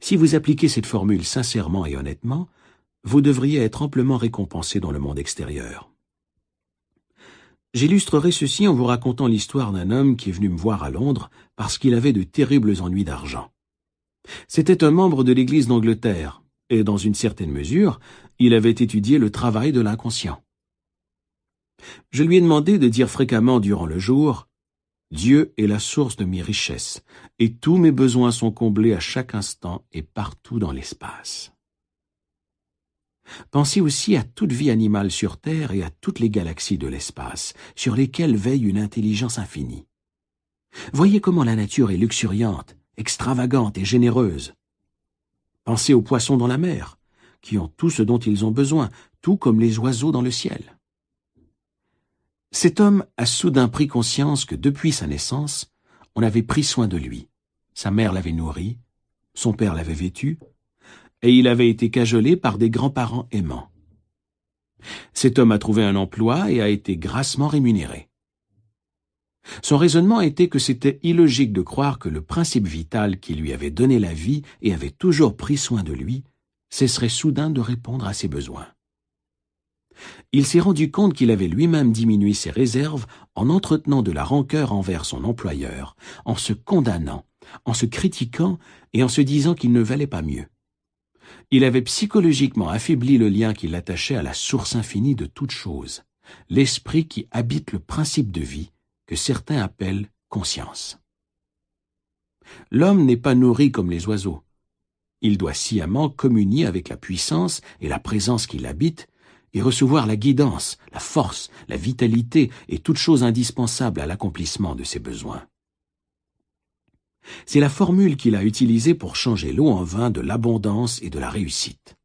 Si vous appliquez cette formule sincèrement et honnêtement, vous devriez être amplement récompensé dans le monde extérieur. J'illustrerai ceci en vous racontant l'histoire d'un homme qui est venu me voir à Londres parce qu'il avait de terribles ennuis d'argent. C'était un membre de l'Église d'Angleterre, et dans une certaine mesure, il avait étudié le travail de l'inconscient. Je lui ai demandé de dire fréquemment durant le jour Dieu est la source de mes richesses, et tous mes besoins sont comblés à chaque instant et partout dans l'espace. Pensez aussi à toute vie animale sur Terre et à toutes les galaxies de l'espace, sur lesquelles veille une intelligence infinie. Voyez comment la nature est luxuriante, extravagante et généreuse. Pensez aux poissons dans la mer, qui ont tout ce dont ils ont besoin, tout comme les oiseaux dans le ciel. Cet homme a soudain pris conscience que depuis sa naissance, on avait pris soin de lui. Sa mère l'avait nourri, son père l'avait vêtu, et il avait été cajolé par des grands-parents aimants. Cet homme a trouvé un emploi et a été grassement rémunéré. Son raisonnement était que c'était illogique de croire que le principe vital qui lui avait donné la vie et avait toujours pris soin de lui cesserait soudain de répondre à ses besoins. Il s'est rendu compte qu'il avait lui-même diminué ses réserves en entretenant de la rancœur envers son employeur, en se condamnant, en se critiquant et en se disant qu'il ne valait pas mieux. Il avait psychologiquement affaibli le lien qui l'attachait à la source infinie de toute chose, l'esprit qui habite le principe de vie, que certains appellent conscience. L'homme n'est pas nourri comme les oiseaux. Il doit sciemment communier avec la puissance et la présence qui l'habite et recevoir la guidance, la force, la vitalité et toute chose indispensable à l'accomplissement de ses besoins. C'est la formule qu'il a utilisée pour changer l'eau en vin de l'abondance et de la réussite.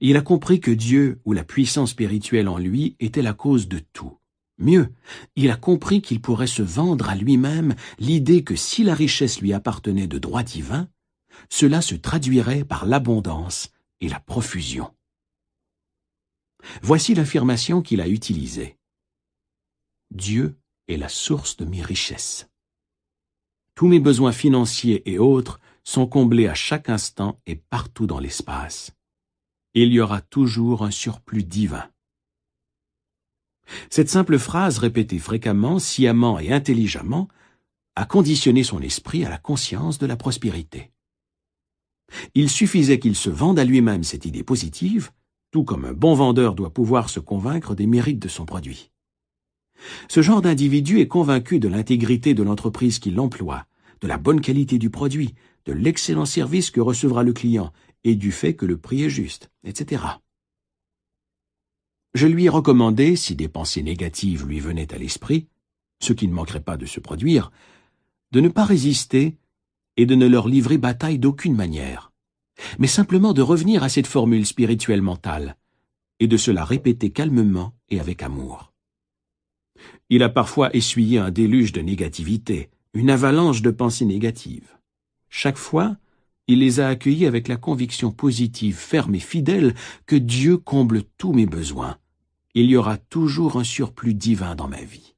Il a compris que Dieu ou la puissance spirituelle en lui était la cause de tout. Mieux, il a compris qu'il pourrait se vendre à lui-même l'idée que si la richesse lui appartenait de droit divin, cela se traduirait par l'abondance et la profusion. Voici l'affirmation qu'il a utilisée. Dieu est la source de mes richesses. Tous mes besoins financiers et autres sont comblés à chaque instant et partout dans l'espace. Il y aura toujours un surplus divin. Cette simple phrase répétée fréquemment, sciemment et intelligemment a conditionné son esprit à la conscience de la prospérité. Il suffisait qu'il se vende à lui-même cette idée positive, tout comme un bon vendeur doit pouvoir se convaincre des mérites de son produit. Ce genre d'individu est convaincu de l'intégrité de l'entreprise qui l'emploie, de la bonne qualité du produit, de l'excellent service que recevra le client et du fait que le prix est juste, etc. Je lui ai recommandé, si des pensées négatives lui venaient à l'esprit, ce qui ne manquerait pas de se produire, de ne pas résister et de ne leur livrer bataille d'aucune manière, mais simplement de revenir à cette formule spirituelle mentale et de se la répéter calmement et avec amour. Il a parfois essuyé un déluge de négativité, une avalanche de pensées négatives. Chaque fois, il les a accueillis avec la conviction positive, ferme et fidèle que Dieu comble tous mes besoins. Il y aura toujours un surplus divin dans ma vie.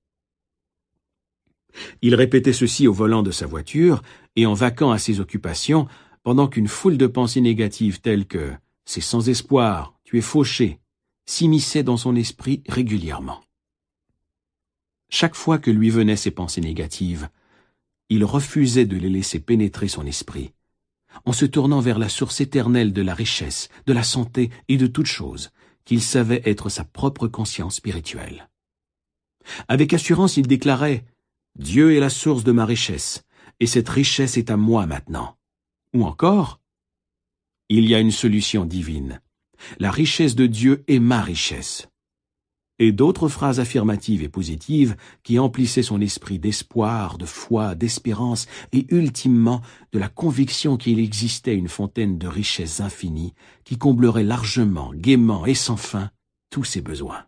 Il répétait ceci au volant de sa voiture et en vaquant à ses occupations, pendant qu'une foule de pensées négatives telles que c'est sans espoir, tu es fauché, s'immisçaient dans son esprit régulièrement. Chaque fois que lui venaient ces pensées négatives, il refusait de les laisser pénétrer son esprit en se tournant vers la source éternelle de la richesse, de la santé et de toute chose, qu'il savait être sa propre conscience spirituelle. Avec assurance, il déclarait Dieu est la source de ma richesse, et cette richesse est à moi maintenant. Ou encore, il y a une solution divine. La richesse de Dieu est ma richesse et d'autres phrases affirmatives et positives qui emplissaient son esprit d'espoir, de foi, d'espérance et ultimement de la conviction qu'il existait une fontaine de richesses infinies qui comblerait largement, gaiement et sans fin tous ses besoins.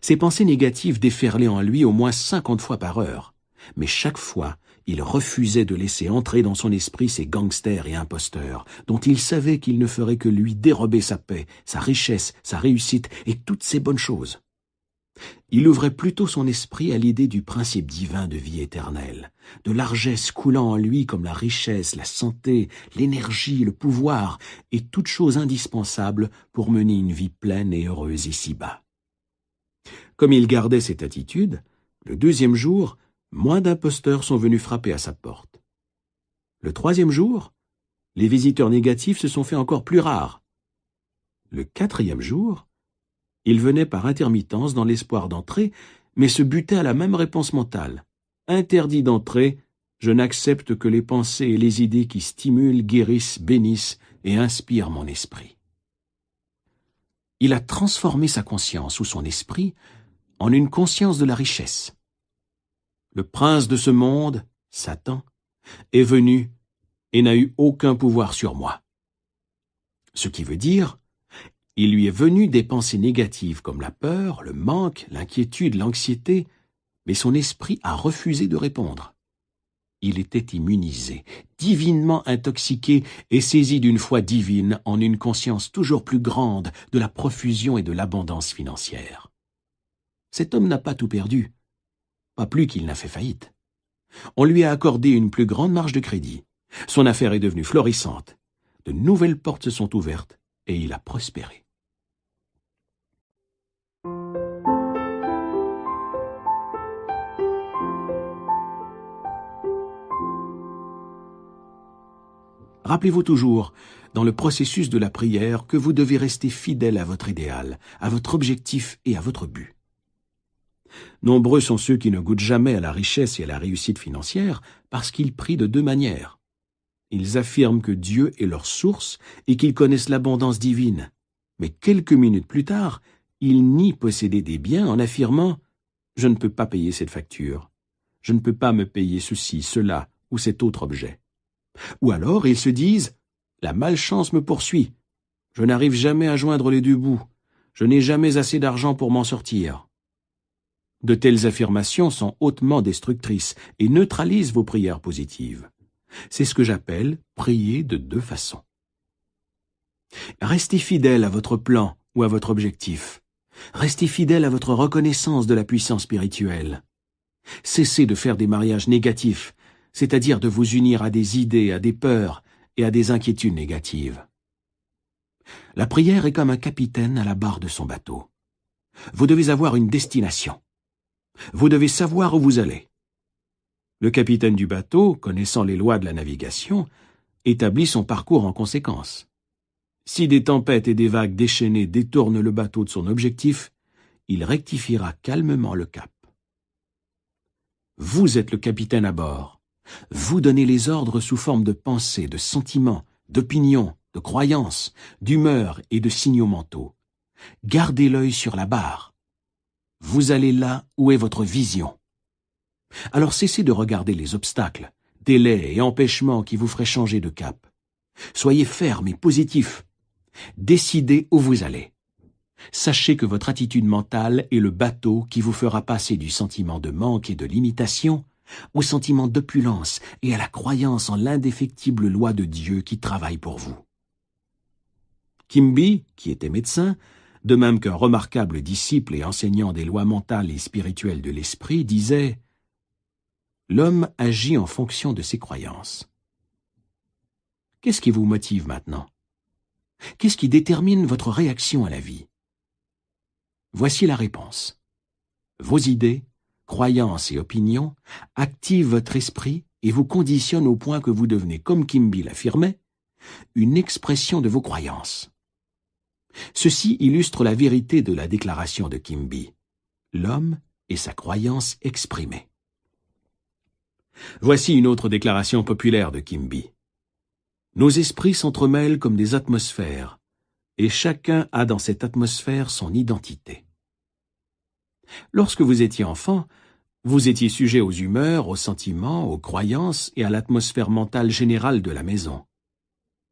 Ces pensées négatives déferlaient en lui au moins cinquante fois par heure, mais chaque fois il refusait de laisser entrer dans son esprit ces gangsters et imposteurs, dont il savait qu'ils ne feraient que lui dérober sa paix, sa richesse, sa réussite et toutes ses bonnes choses. Il ouvrait plutôt son esprit à l'idée du principe divin de vie éternelle, de largesse coulant en lui comme la richesse, la santé, l'énergie, le pouvoir et toutes choses indispensables pour mener une vie pleine et heureuse ici-bas. Comme il gardait cette attitude, le deuxième jour, moins d'imposteurs sont venus frapper à sa porte. Le troisième jour, les visiteurs négatifs se sont fait encore plus rares. Le quatrième jour, ils venaient par intermittence dans l'espoir d'entrer, mais se butaient à la même réponse mentale. Interdit d'entrer, je n'accepte que les pensées et les idées qui stimulent, guérissent, bénissent et inspirent mon esprit. Il a transformé sa conscience ou son esprit en une conscience de la richesse. Le prince de ce monde, Satan, est venu et n'a eu aucun pouvoir sur moi. Ce qui veut dire, il lui est venu des pensées négatives comme la peur, le manque, l'inquiétude, l'anxiété, mais son esprit a refusé de répondre. Il était immunisé, divinement intoxiqué et saisi d'une foi divine en une conscience toujours plus grande de la profusion et de l'abondance financière. Cet homme n'a pas tout perdu, pas plus qu'il n'a fait faillite. On lui a accordé une plus grande marge de crédit. Son affaire est devenue florissante. De nouvelles portes se sont ouvertes et il a prospéré. Rappelez-vous toujours, dans le processus de la prière, que vous devez rester fidèle à votre idéal, à votre objectif et à votre but. Nombreux sont ceux qui ne goûtent jamais à la richesse et à la réussite financière parce qu'ils prient de deux manières. Ils affirment que Dieu est leur source et qu'ils connaissent l'abondance divine. Mais quelques minutes plus tard, ils nient posséder des biens en affirmant Je ne peux pas payer cette facture. Je ne peux pas me payer ceci, cela ou cet autre objet. Ou alors ils se disent La malchance me poursuit. Je n'arrive jamais à joindre les deux bouts. Je n'ai jamais assez d'argent pour m'en sortir. De telles affirmations sont hautement destructrices et neutralisent vos prières positives. C'est ce que j'appelle prier de deux façons. Restez fidèle à votre plan ou à votre objectif. Restez fidèle à votre reconnaissance de la puissance spirituelle. Cessez de faire des mariages négatifs, c'est-à-dire de vous unir à des idées, à des peurs et à des inquiétudes négatives. La prière est comme un capitaine à la barre de son bateau. Vous devez avoir une destination. Vous devez savoir où vous allez. Le capitaine du bateau, connaissant les lois de la navigation, établit son parcours en conséquence. Si des tempêtes et des vagues déchaînées détournent le bateau de son objectif, il rectifiera calmement le cap. Vous êtes le capitaine à bord. Vous donnez les ordres sous forme de pensées, de sentiments, d'opinions, de croyances, d'humeurs et de signaux mentaux. Gardez l'œil sur la barre. Vous allez là où est votre vision. Alors cessez de regarder les obstacles, délais et empêchements qui vous feraient changer de cap. Soyez ferme et positif. Décidez où vous allez. Sachez que votre attitude mentale est le bateau qui vous fera passer du sentiment de manque et de limitation au sentiment d'opulence et à la croyance en l'indéfectible loi de Dieu qui travaille pour vous. Kimby, qui était médecin, de même qu'un remarquable disciple et enseignant des lois mentales et spirituelles de l'esprit, disait L'homme agit en fonction de ses croyances. Qu'est-ce qui vous motive maintenant? Qu'est-ce qui détermine votre réaction à la vie? Voici la réponse. Vos idées, croyances et opinions activent votre esprit et vous conditionnent au point que vous devenez, comme Kimby l'affirmait, une expression de vos croyances. Ceci illustre la vérité de la déclaration de Kimby. L'homme et sa croyance exprimée. Voici une autre déclaration populaire de Kimby. Nos esprits s'entremêlent comme des atmosphères, et chacun a dans cette atmosphère son identité. Lorsque vous étiez enfant, vous étiez sujet aux humeurs, aux sentiments, aux croyances et à l'atmosphère mentale générale de la maison.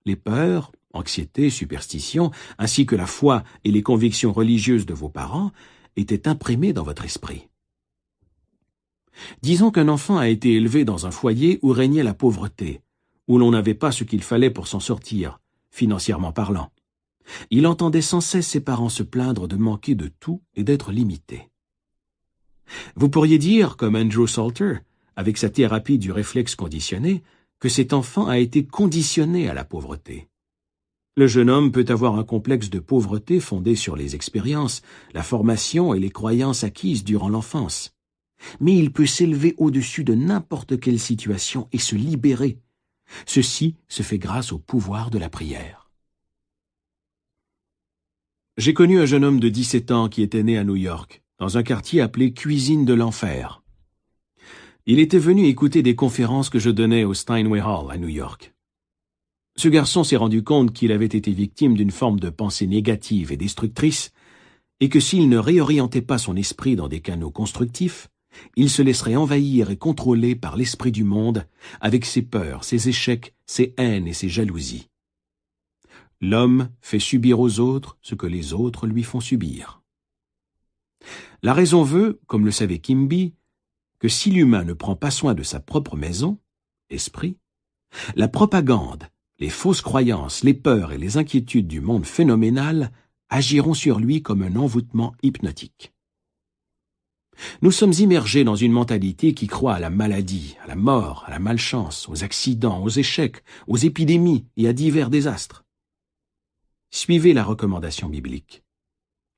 Les peurs, anxiété, superstition, ainsi que la foi et les convictions religieuses de vos parents étaient imprimées dans votre esprit. Disons qu'un enfant a été élevé dans un foyer où régnait la pauvreté, où l'on n'avait pas ce qu'il fallait pour s'en sortir, financièrement parlant. Il entendait sans cesse ses parents se plaindre de manquer de tout et d'être limité. Vous pourriez dire, comme Andrew Salter, avec sa thérapie du réflexe conditionné, que cet enfant a été conditionné à la pauvreté. Le jeune homme peut avoir un complexe de pauvreté fondé sur les expériences, la formation et les croyances acquises durant l'enfance. Mais il peut s'élever au-dessus de n'importe quelle situation et se libérer. Ceci se fait grâce au pouvoir de la prière. J'ai connu un jeune homme de 17 ans qui était né à New York, dans un quartier appelé Cuisine de l'Enfer. Il était venu écouter des conférences que je donnais au Steinway Hall à New York. Ce garçon s'est rendu compte qu'il avait été victime d'une forme de pensée négative et destructrice, et que s'il ne réorientait pas son esprit dans des canaux constructifs, il se laisserait envahir et contrôler par l'esprit du monde, avec ses peurs, ses échecs, ses haines et ses jalousies. L'homme fait subir aux autres ce que les autres lui font subir. La raison veut, comme le savait Kimby, que si l'humain ne prend pas soin de sa propre maison, esprit, la propagande, les fausses croyances, les peurs et les inquiétudes du monde phénoménal agiront sur lui comme un envoûtement hypnotique. Nous sommes immergés dans une mentalité qui croit à la maladie, à la mort, à la malchance, aux accidents, aux échecs, aux épidémies et à divers désastres. Suivez la recommandation biblique.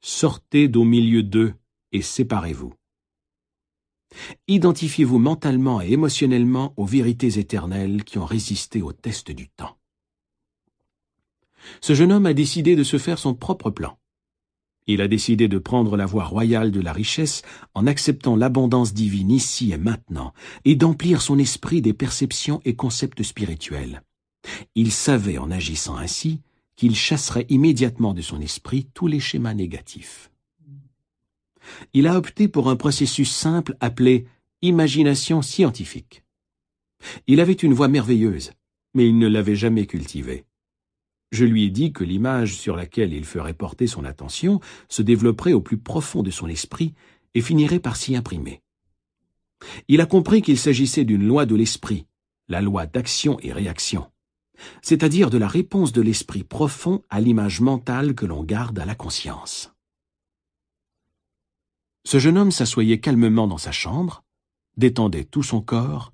Sortez d'au milieu d'eux et séparez-vous. Identifiez-vous mentalement et émotionnellement aux vérités éternelles qui ont résisté au test du temps. Ce jeune homme a décidé de se faire son propre plan. Il a décidé de prendre la voie royale de la richesse en acceptant l'abondance divine ici et maintenant, et d'emplir son esprit des perceptions et concepts spirituels. Il savait en agissant ainsi qu'il chasserait immédiatement de son esprit tous les schémas négatifs. Il a opté pour un processus simple appelé imagination scientifique. Il avait une voix merveilleuse, mais il ne l'avait jamais cultivée. Je lui ai dit que l'image sur laquelle il ferait porter son attention se développerait au plus profond de son esprit et finirait par s'y imprimer. Il a compris qu'il s'agissait d'une loi de l'esprit, la loi d'action et réaction, c'est-à-dire de la réponse de l'esprit profond à l'image mentale que l'on garde à la conscience. Ce jeune homme s'assoyait calmement dans sa chambre, détendait tout son corps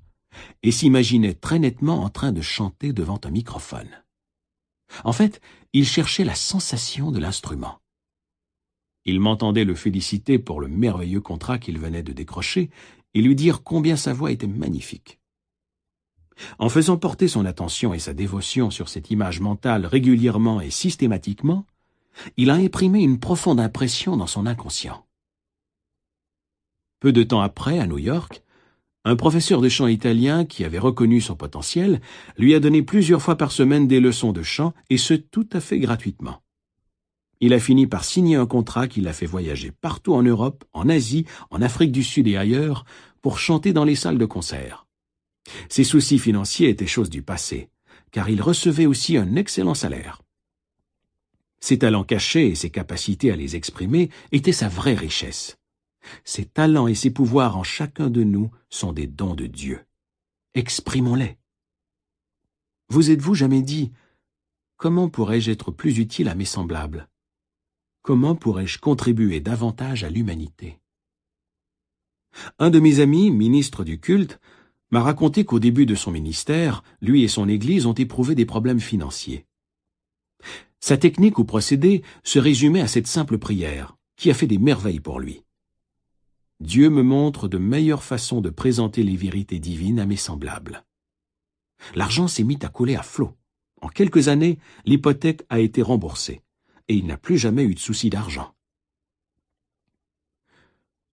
et s'imaginait très nettement en train de chanter devant un microphone. En fait, il cherchait la sensation de l'instrument. Il m'entendait le féliciter pour le merveilleux contrat qu'il venait de décrocher et lui dire combien sa voix était magnifique. En faisant porter son attention et sa dévotion sur cette image mentale régulièrement et systématiquement, il a imprimé une profonde impression dans son inconscient. Peu de temps après, à New York, un professeur de chant italien qui avait reconnu son potentiel lui a donné plusieurs fois par semaine des leçons de chant, et ce tout à fait gratuitement. Il a fini par signer un contrat qui l'a fait voyager partout en Europe, en Asie, en Afrique du Sud et ailleurs, pour chanter dans les salles de concert. Ses soucis financiers étaient chose du passé, car il recevait aussi un excellent salaire. Ses talents cachés et ses capacités à les exprimer étaient sa vraie richesse. Ses talents et ses pouvoirs en chacun de nous sont des dons de Dieu. Exprimons-les. Vous êtes-vous jamais dit Comment pourrais-je être plus utile à mes semblables? Comment pourrais-je contribuer davantage à l'humanité? Un de mes amis, ministre du culte, m'a raconté qu'au début de son ministère, lui et son Église ont éprouvé des problèmes financiers. Sa technique ou procédé se résumait à cette simple prière, qui a fait des merveilles pour lui. Dieu me montre de meilleures façons de présenter les vérités divines à mes semblables. L'argent s'est mis à couler à flot. En quelques années, l'hypothèque a été remboursée, et il n'a plus jamais eu de souci d'argent.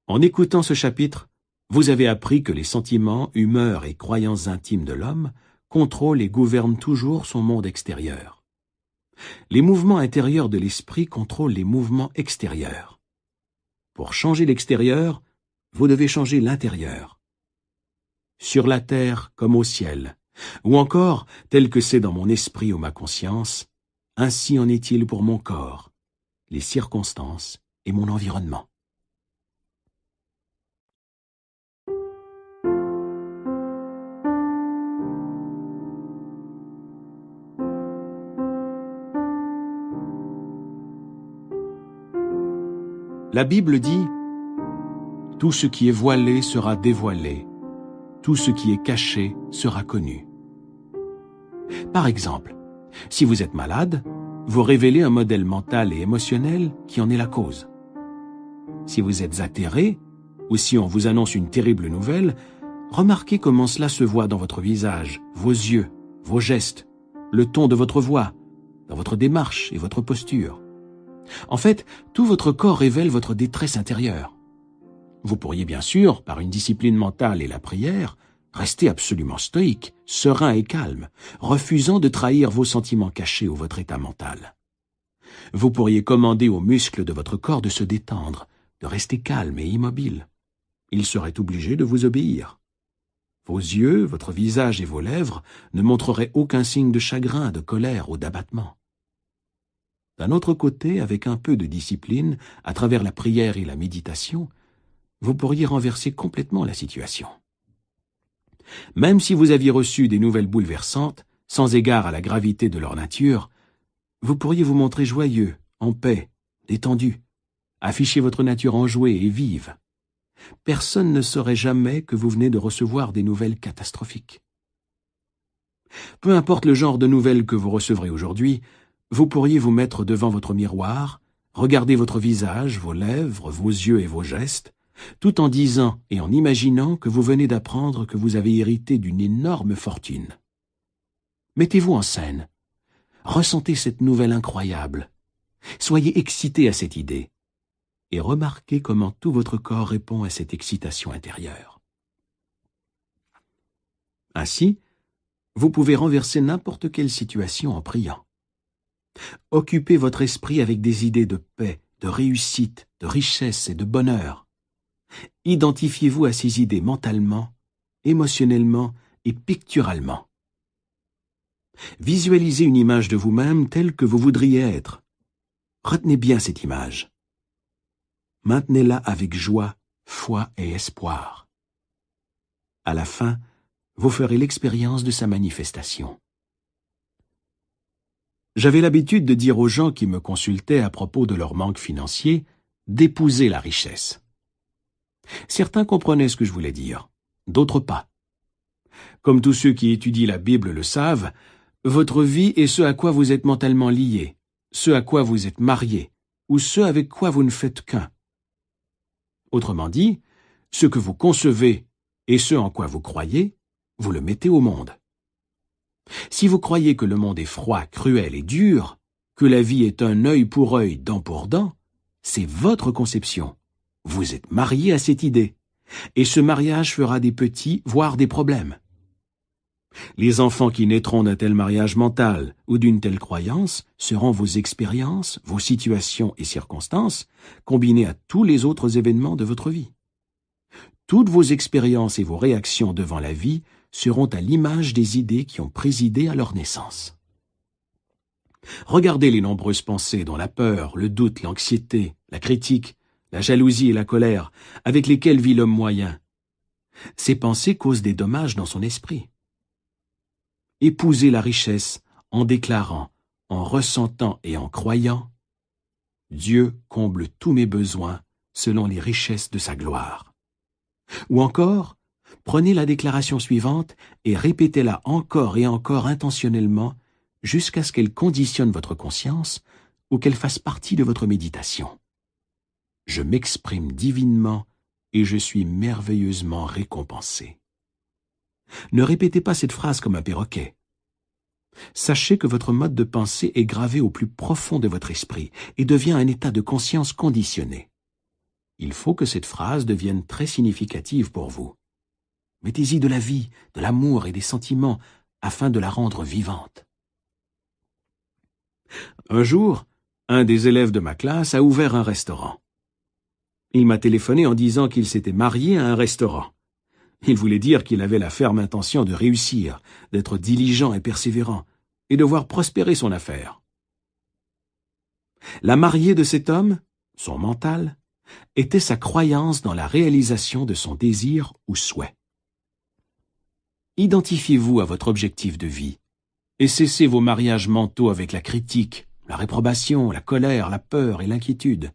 En écoutant ce chapitre, vous avez appris que les sentiments, humeurs et croyances intimes de l'homme contrôlent et gouvernent toujours son monde extérieur. Les mouvements intérieurs de l'esprit contrôlent les mouvements extérieurs. Pour changer l'extérieur, vous devez changer l'intérieur. Sur la terre comme au ciel, ou encore, tel que c'est dans mon esprit ou ma conscience, ainsi en est-il pour mon corps, les circonstances et mon environnement. La Bible dit tout ce qui est voilé sera dévoilé, tout ce qui est caché sera connu. Par exemple, si vous êtes malade, vous révélez un modèle mental et émotionnel qui en est la cause. Si vous êtes atterré, ou si on vous annonce une terrible nouvelle, remarquez comment cela se voit dans votre visage, vos yeux, vos gestes, le ton de votre voix, dans votre démarche et votre posture. En fait, tout votre corps révèle votre détresse intérieure. Vous pourriez bien sûr, par une discipline mentale et la prière, rester absolument stoïque, serein et calme, refusant de trahir vos sentiments cachés ou votre état mental. Vous pourriez commander aux muscles de votre corps de se détendre, de rester calme et immobile. il serait obligé de vous obéir. Vos yeux, votre visage et vos lèvres ne montreraient aucun signe de chagrin, de colère ou d'abattement. D'un autre côté, avec un peu de discipline, à travers la prière et la méditation, vous pourriez renverser complètement la situation. Même si vous aviez reçu des nouvelles bouleversantes, sans égard à la gravité de leur nature, vous pourriez vous montrer joyeux, en paix, détendu, afficher votre nature enjouée et vive personne ne saurait jamais que vous venez de recevoir des nouvelles catastrophiques. Peu importe le genre de nouvelles que vous recevrez aujourd'hui, vous pourriez vous mettre devant votre miroir, regarder votre visage, vos lèvres, vos yeux et vos gestes, tout en disant et en imaginant que vous venez d'apprendre que vous avez hérité d'une énorme fortune. Mettez-vous en scène. Ressentez cette nouvelle incroyable. Soyez excité à cette idée et remarquez comment tout votre corps répond à cette excitation intérieure. Ainsi, vous pouvez renverser n'importe quelle situation en priant. Occupez votre esprit avec des idées de paix, de réussite, de richesse et de bonheur. Identifiez-vous à ces idées mentalement, émotionnellement et picturalement. Visualisez une image de vous-même telle que vous voudriez être. Retenez bien cette image maintenez-la avec joie, foi et espoir. À la fin, vous ferez l'expérience de sa manifestation. J'avais l'habitude de dire aux gens qui me consultaient à propos de leur manque financier d'épouser la richesse. Certains comprenaient ce que je voulais dire, d'autres pas. Comme tous ceux qui étudient la Bible le savent, votre vie est ce à quoi vous êtes mentalement lié, ce à quoi vous êtes marié, ou ce avec quoi vous ne faites qu'un. Autrement dit, ce que vous concevez et ce en quoi vous croyez, vous le mettez au monde. Si vous croyez que le monde est froid, cruel et dur, que la vie est un œil pour œil, dent pour dent, c'est votre conception. Vous êtes marié à cette idée, et ce mariage fera des petits, voire des problèmes. Les enfants qui naîtront d'un tel mariage mental ou d'une telle croyance seront vos expériences, vos situations et circonstances, combinées à tous les autres événements de votre vie. Toutes vos expériences et vos réactions devant la vie seront à l'image des idées qui ont présidé à leur naissance. Regardez les nombreuses pensées dont la peur, le doute, l'anxiété, la critique, la jalousie et la colère, avec lesquelles vit l'homme moyen. Ces pensées causent des dommages dans son esprit. Épousez la richesse en déclarant, en ressentant et en croyant Dieu comble tous mes besoins selon les richesses de sa gloire. Ou encore, prenez la déclaration suivante et répétez-la encore et encore intentionnellement jusqu'à ce qu'elle conditionne votre conscience ou qu'elle fasse partie de votre méditation. Je m'exprime divinement et je suis merveilleusement récompensé. Ne répétez pas cette phrase comme un perroquet. Sachez que votre mode de pensée est gravé au plus profond de votre esprit et devient un état de conscience conditionné. Il faut que cette phrase devienne très significative pour vous. Mettez-y de la vie, de l'amour et des sentiments afin de la rendre vivante. Un jour, un des élèves de ma classe a ouvert un restaurant. Il m'a téléphoné en disant qu'il s'était marié à un restaurant. Il voulait dire qu'il avait la ferme intention de réussir, d'être diligent et persévérant, et de voir prospérer son affaire. La mariée de cet homme, son mental, était sa croyance dans la réalisation de son désir ou souhait. Identifiez-vous à votre objectif de vie et cessez vos mariages mentaux avec la critique, la réprobation, la colère, la peur et l'inquiétude.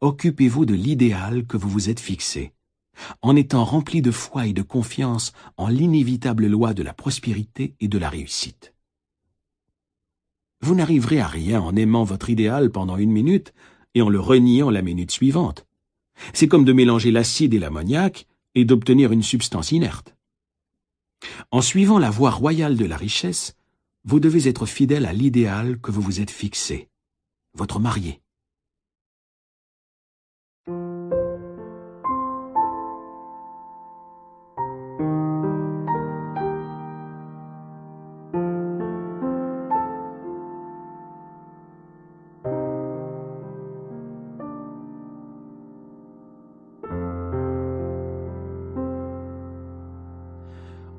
Occupez-vous de l'idéal que vous vous êtes fixé en étant rempli de foi et de confiance en l'inévitable loi de la prospérité et de la réussite. Vous n'arriverez à rien en aimant votre idéal pendant une minute et en le reniant la minute suivante. C'est comme de mélanger l'acide et l'ammoniac et d'obtenir une substance inerte. En suivant la voie royale de la richesse, vous devez être fidèle à l'idéal que vous vous êtes fixé, votre marié.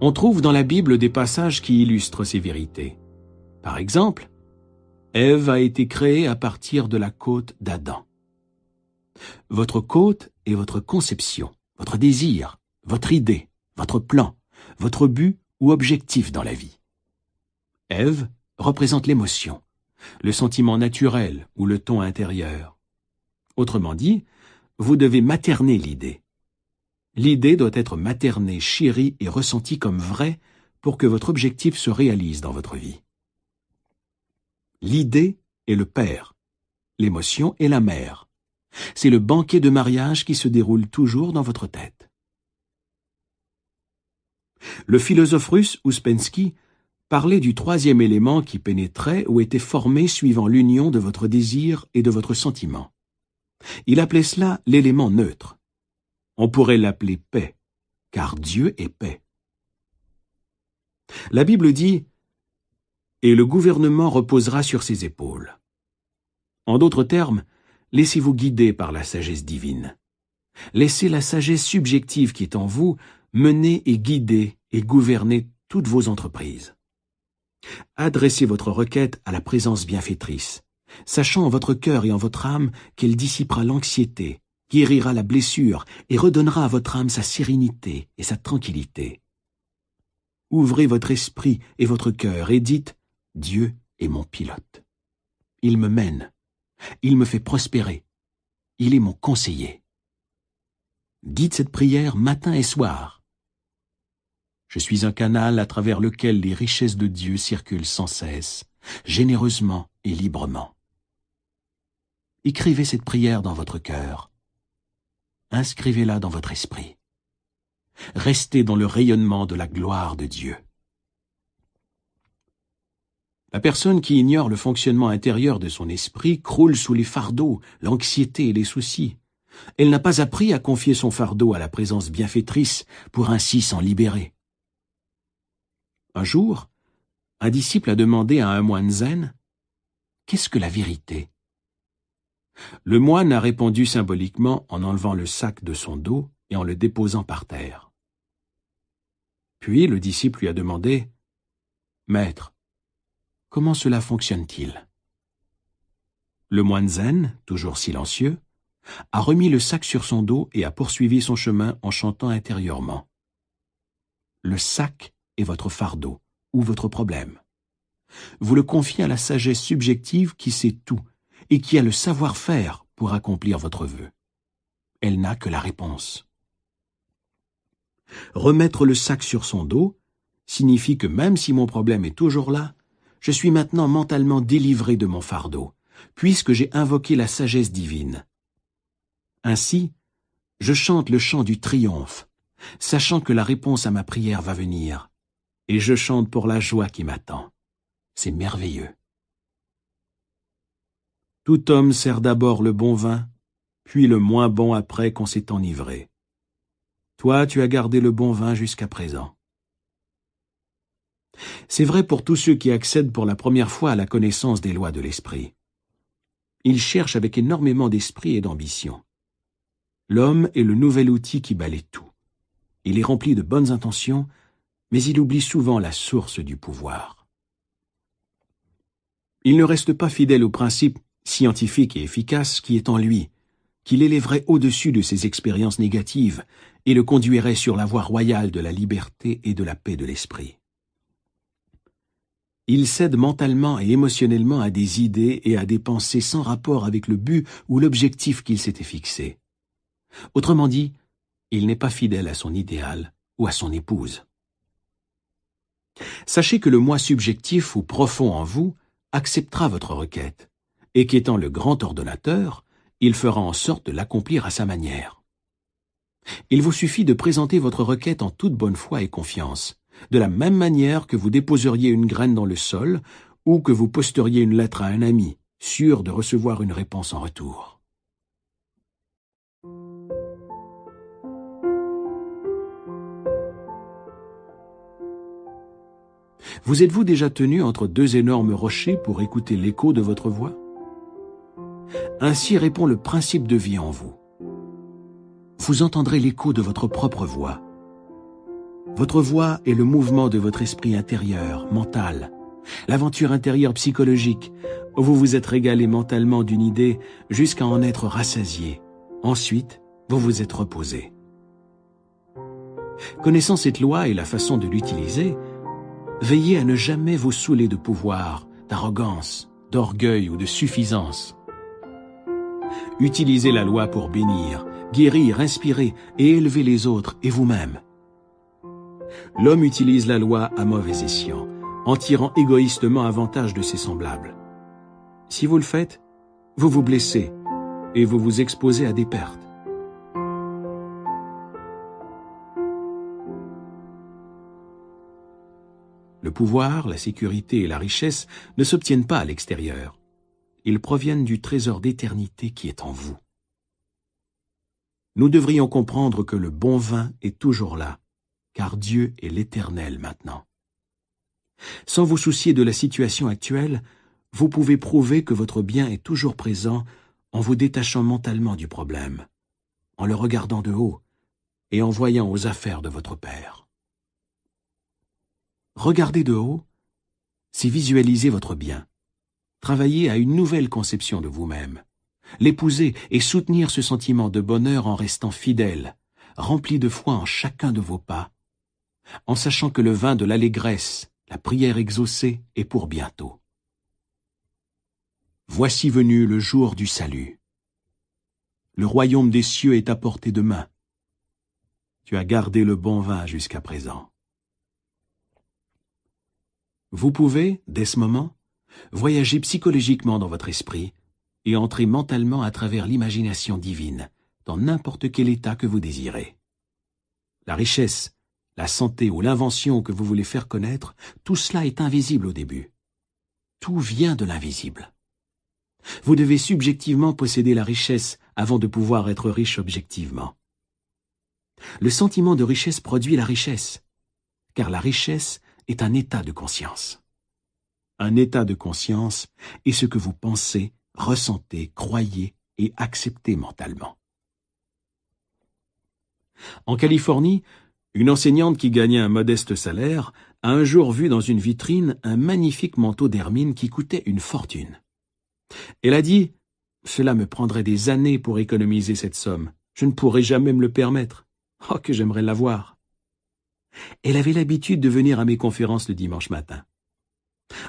On trouve dans la Bible des passages qui illustrent ces vérités. Par exemple, Ève a été créée à partir de la côte d'Adam. Votre côte est votre conception, votre désir, votre idée, votre plan, votre but ou objectif dans la vie. Ève représente l'émotion, le sentiment naturel ou le ton intérieur. Autrement dit, vous devez materner l'idée. L'idée doit être maternée, chérie et ressentie comme vraie pour que votre objectif se réalise dans votre vie. L'idée est le père, l'émotion est la mère. C'est le banquet de mariage qui se déroule toujours dans votre tête. Le philosophe russe Ouspensky parlait du troisième élément qui pénétrait ou était formé suivant l'union de votre désir et de votre sentiment. Il appelait cela l'élément neutre. On pourrait l'appeler paix, car Dieu est paix. La Bible dit « Et le gouvernement reposera sur ses épaules ». En d'autres termes, laissez-vous guider par la sagesse divine. Laissez la sagesse subjective qui est en vous mener et guider et gouverner toutes vos entreprises. Adressez votre requête à la présence bienfaitrice, sachant en votre cœur et en votre âme qu'elle dissipera l'anxiété, guérira la blessure et redonnera à votre âme sa sérénité et sa tranquillité. Ouvrez votre esprit et votre cœur et dites « Dieu est mon pilote. Il me mène. Il me fait prospérer. Il est mon conseiller. » Dites cette prière matin et soir. Je suis un canal à travers lequel les richesses de Dieu circulent sans cesse, généreusement et librement. Écrivez cette prière dans votre cœur. Inscrivez-la dans votre esprit. Restez dans le rayonnement de la gloire de Dieu. La personne qui ignore le fonctionnement intérieur de son esprit croule sous les fardeaux, l'anxiété et les soucis. Elle n'a pas appris à confier son fardeau à la présence bienfaitrice pour ainsi s'en libérer. Un jour, un disciple a demandé à un moine zen Qu'est-ce que la vérité? Le moine a répondu symboliquement en enlevant le sac de son dos et en le déposant par terre. Puis le disciple lui a demandé Maître, comment cela fonctionne-t-il? Le moine zen, toujours silencieux, a remis le sac sur son dos et a poursuivi son chemin en chantant intérieurement. Le sac est votre fardeau ou votre problème. Vous le confiez à la sagesse subjective qui sait tout et qui a le savoir-faire pour accomplir votre vœu. Elle n'a que la réponse. Remettre le sac sur son dos signifie que même si mon problème est toujours là, je suis maintenant mentalement délivré de mon fardeau, puisque j'ai invoqué la sagesse divine. Ainsi, je chante le chant du triomphe, sachant que la réponse à ma prière va venir, et je chante pour la joie qui m'attend. C'est merveilleux. Tout homme sert d'abord le bon vin, puis le moins bon après qu'on s'est enivré. Toi, tu as gardé le bon vin jusqu'à présent. C'est vrai pour tous ceux qui accèdent pour la première fois à la connaissance des lois de l'esprit. Ils cherchent avec énormément d'esprit et d'ambition. L'homme est le nouvel outil qui balaye tout. Il est rempli de bonnes intentions, mais il oublie souvent la source du pouvoir. Il ne reste pas fidèle au principe scientifique et efficace qui est en lui, qui l'élèverait au-dessus de ses expériences négatives et le conduirait sur la voie royale de la liberté et de la paix de l'esprit. Il cède mentalement et émotionnellement à des idées et à des pensées sans rapport avec le but ou l'objectif qu'il s'était fixé. Autrement dit, il n'est pas fidèle à son idéal ou à son épouse. Sachez que le moi subjectif ou profond en vous acceptera votre requête, et qu'étant le grand ordonnateur, il fera en sorte de l'accomplir à sa manière. Il vous suffit de présenter votre requête en toute bonne foi et confiance, de la même manière que vous déposeriez une graine dans le sol ou que vous posteriez une lettre à un ami, sûr de recevoir une réponse en retour. Vous êtes-vous déjà tenu entre deux énormes rochers pour écouter l'écho de votre voix? Ainsi répond le principe de vie en vous. Vous entendrez l'écho de votre propre voix. Votre voix est le mouvement de votre esprit intérieur, mental, l'aventure intérieure psychologique, où vous vous êtes régalé mentalement d'une idée jusqu'à en être rassasié. Ensuite, vous vous êtes reposé. Connaissant cette loi et la façon de l'utiliser, veillez à ne jamais vous saouler de pouvoir, d'arrogance, d'orgueil ou de suffisance. Utilisez la loi pour bénir, guérir, inspirer et élever les autres et vous-même. L'homme utilise la loi à mauvais escient, en tirant égoïstement avantage de ses semblables. Si vous le faites, vous vous blessez et vous vous exposez à des pertes. Le pouvoir, la sécurité et la richesse ne s'obtiennent pas à l'extérieur. Ils proviennent du trésor d'éternité qui est en vous. Nous devrions comprendre que le bon vin est toujours là, car Dieu est l'Éternel maintenant. Sans vous soucier de la situation actuelle, vous pouvez prouver que votre bien est toujours présent en vous détachant mentalement du problème, en le regardant de haut et en voyant aux affaires de votre Père. Regarder de haut, c'est visualiser votre bien, travailler à une nouvelle conception de vous-même, l'épouser et soutenir ce sentiment de bonheur en restant fidèle, rempli de foi en chacun de vos pas, en sachant que le vin de l'allégresse, la prière exaucée, est pour bientôt. Voici venu le jour du salut. Le royaume des cieux est à portée de main. Tu as gardé le bon vin jusqu'à présent. Vous pouvez, dès ce moment, voyager psychologiquement dans votre esprit et entrer mentalement à travers l'imagination divine dans n'importe quel état que vous désirez. La richesse, la santé ou l'invention que vous voulez faire connaître, tout cela est invisible au début. Tout vient de l'invisible. Vous devez subjectivement posséder la richesse avant de pouvoir être riche objectivement. Le sentiment de richesse produit la richesse, car la richesse est un état de conscience. Un état de conscience est ce que vous pensez, ressentez, croyez et acceptez mentalement. En Californie, une enseignante qui gagnait un modeste salaire a un jour vu dans une vitrine un magnifique manteau d'hermine qui coûtait une fortune. Elle a dit « Cela me prendrait des années pour économiser cette somme. Je ne pourrais jamais me le permettre. Oh, que j'aimerais l'avoir !» Elle avait l'habitude de venir à mes conférences le dimanche matin.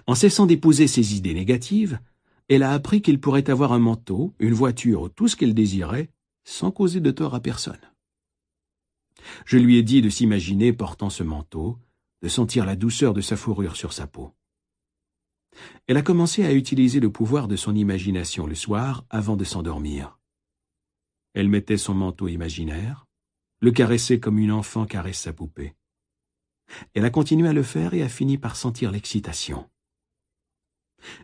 En cessant d'épouser ses idées négatives, elle a appris qu'il pourrait avoir un manteau, une voiture ou tout ce qu'elle désirait, sans causer de tort à personne. Je lui ai dit de s'imaginer portant ce manteau, de sentir la douceur de sa fourrure sur sa peau. Elle a commencé à utiliser le pouvoir de son imagination le soir avant de s'endormir. Elle mettait son manteau imaginaire, le caressait comme une enfant caresse sa poupée. Elle a continué à le faire et a fini par sentir l'excitation.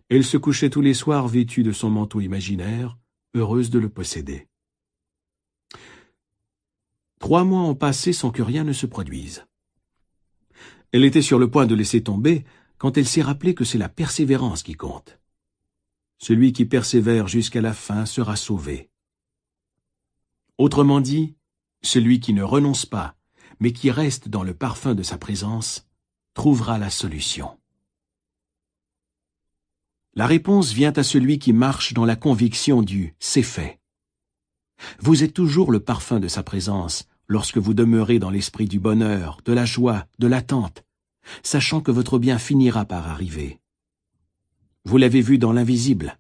Elle se couchait tous les soirs vêtue de son manteau imaginaire, heureuse de le posséder. Trois mois ont passé sans que rien ne se produise. Elle était sur le point de laisser tomber quand elle s'est rappelée que c'est la persévérance qui compte. Celui qui persévère jusqu'à la fin sera sauvé. Autrement dit, celui qui ne renonce pas, mais qui reste dans le parfum de sa présence, trouvera la solution. La réponse vient à celui qui marche dans la conviction du « c'est fait ». Vous êtes toujours le parfum de sa présence, lorsque vous demeurez dans l'esprit du bonheur, de la joie, de l'attente, sachant que votre bien finira par arriver. Vous l'avez vu dans l'invisible,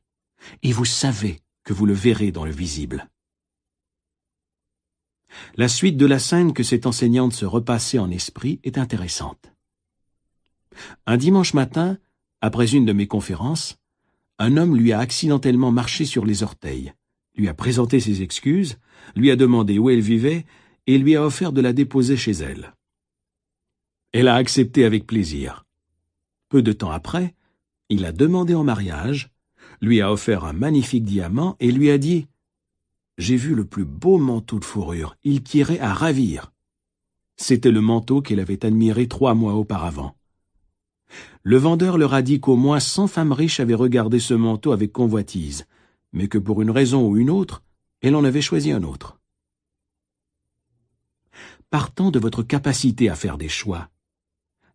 et vous savez que vous le verrez dans le visible. La suite de la scène que cette enseignante se repassait en esprit est intéressante. Un dimanche matin, après une de mes conférences, un homme lui a accidentellement marché sur les orteils, lui a présenté ses excuses, lui a demandé où elle vivait et lui a offert de la déposer chez elle. Elle a accepté avec plaisir. Peu de temps après, il a demandé en mariage, lui a offert un magnifique diamant et lui a dit « J'ai vu le plus beau manteau de fourrure, il tirait à ravir. » C'était le manteau qu'elle avait admiré trois mois auparavant. Le vendeur leur a dit qu'au moins cent femmes riches avaient regardé ce manteau avec convoitise, mais que pour une raison ou une autre, elle en avait choisi un autre. partant de votre capacité à faire des choix.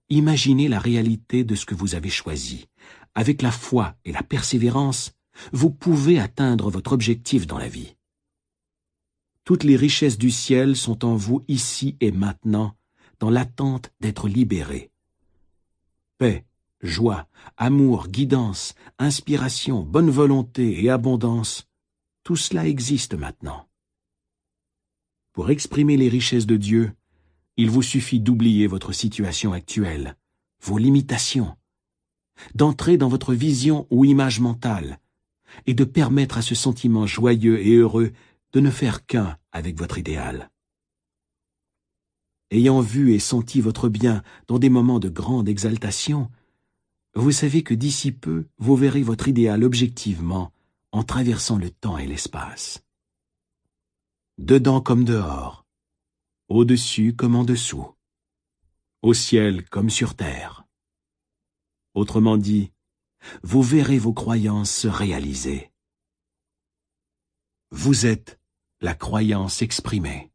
Imaginez la réalité de ce que vous avez choisi. Avec la foi et la persévérance, vous pouvez atteindre votre objectif dans la vie. Toutes les richesses du ciel sont en vous ici et maintenant, dans l'attente d'être libérées. Paix, joie, amour, guidance, inspiration, bonne volonté et abondance, tout cela existe maintenant. Pour exprimer les richesses de Dieu, il vous suffit d'oublier votre situation actuelle, vos limitations, d'entrer dans votre vision ou image mentale, et de permettre à ce sentiment joyeux et heureux de ne faire qu'un avec votre idéal. Ayant vu et senti votre bien dans des moments de grande exaltation, vous savez que d'ici peu, vous verrez votre idéal objectivement en traversant le temps et l'espace. Dedans comme dehors, au-dessus comme en dessous, au ciel comme sur terre. Autrement dit, vous verrez vos croyances se réaliser. Vous êtes la croyance exprimée.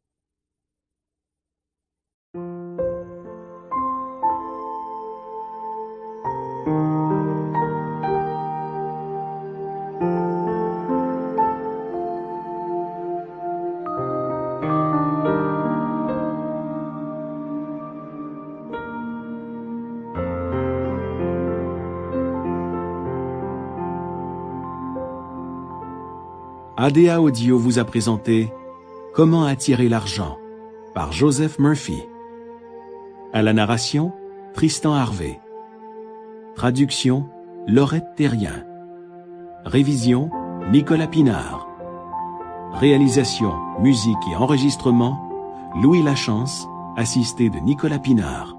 ADA Audio vous a présenté Comment attirer l'argent par Joseph Murphy. À la narration, Tristan Harvey. Traduction, Laurette Terrien. Révision, Nicolas Pinard. Réalisation, musique et enregistrement, Louis Lachance, assisté de Nicolas Pinard.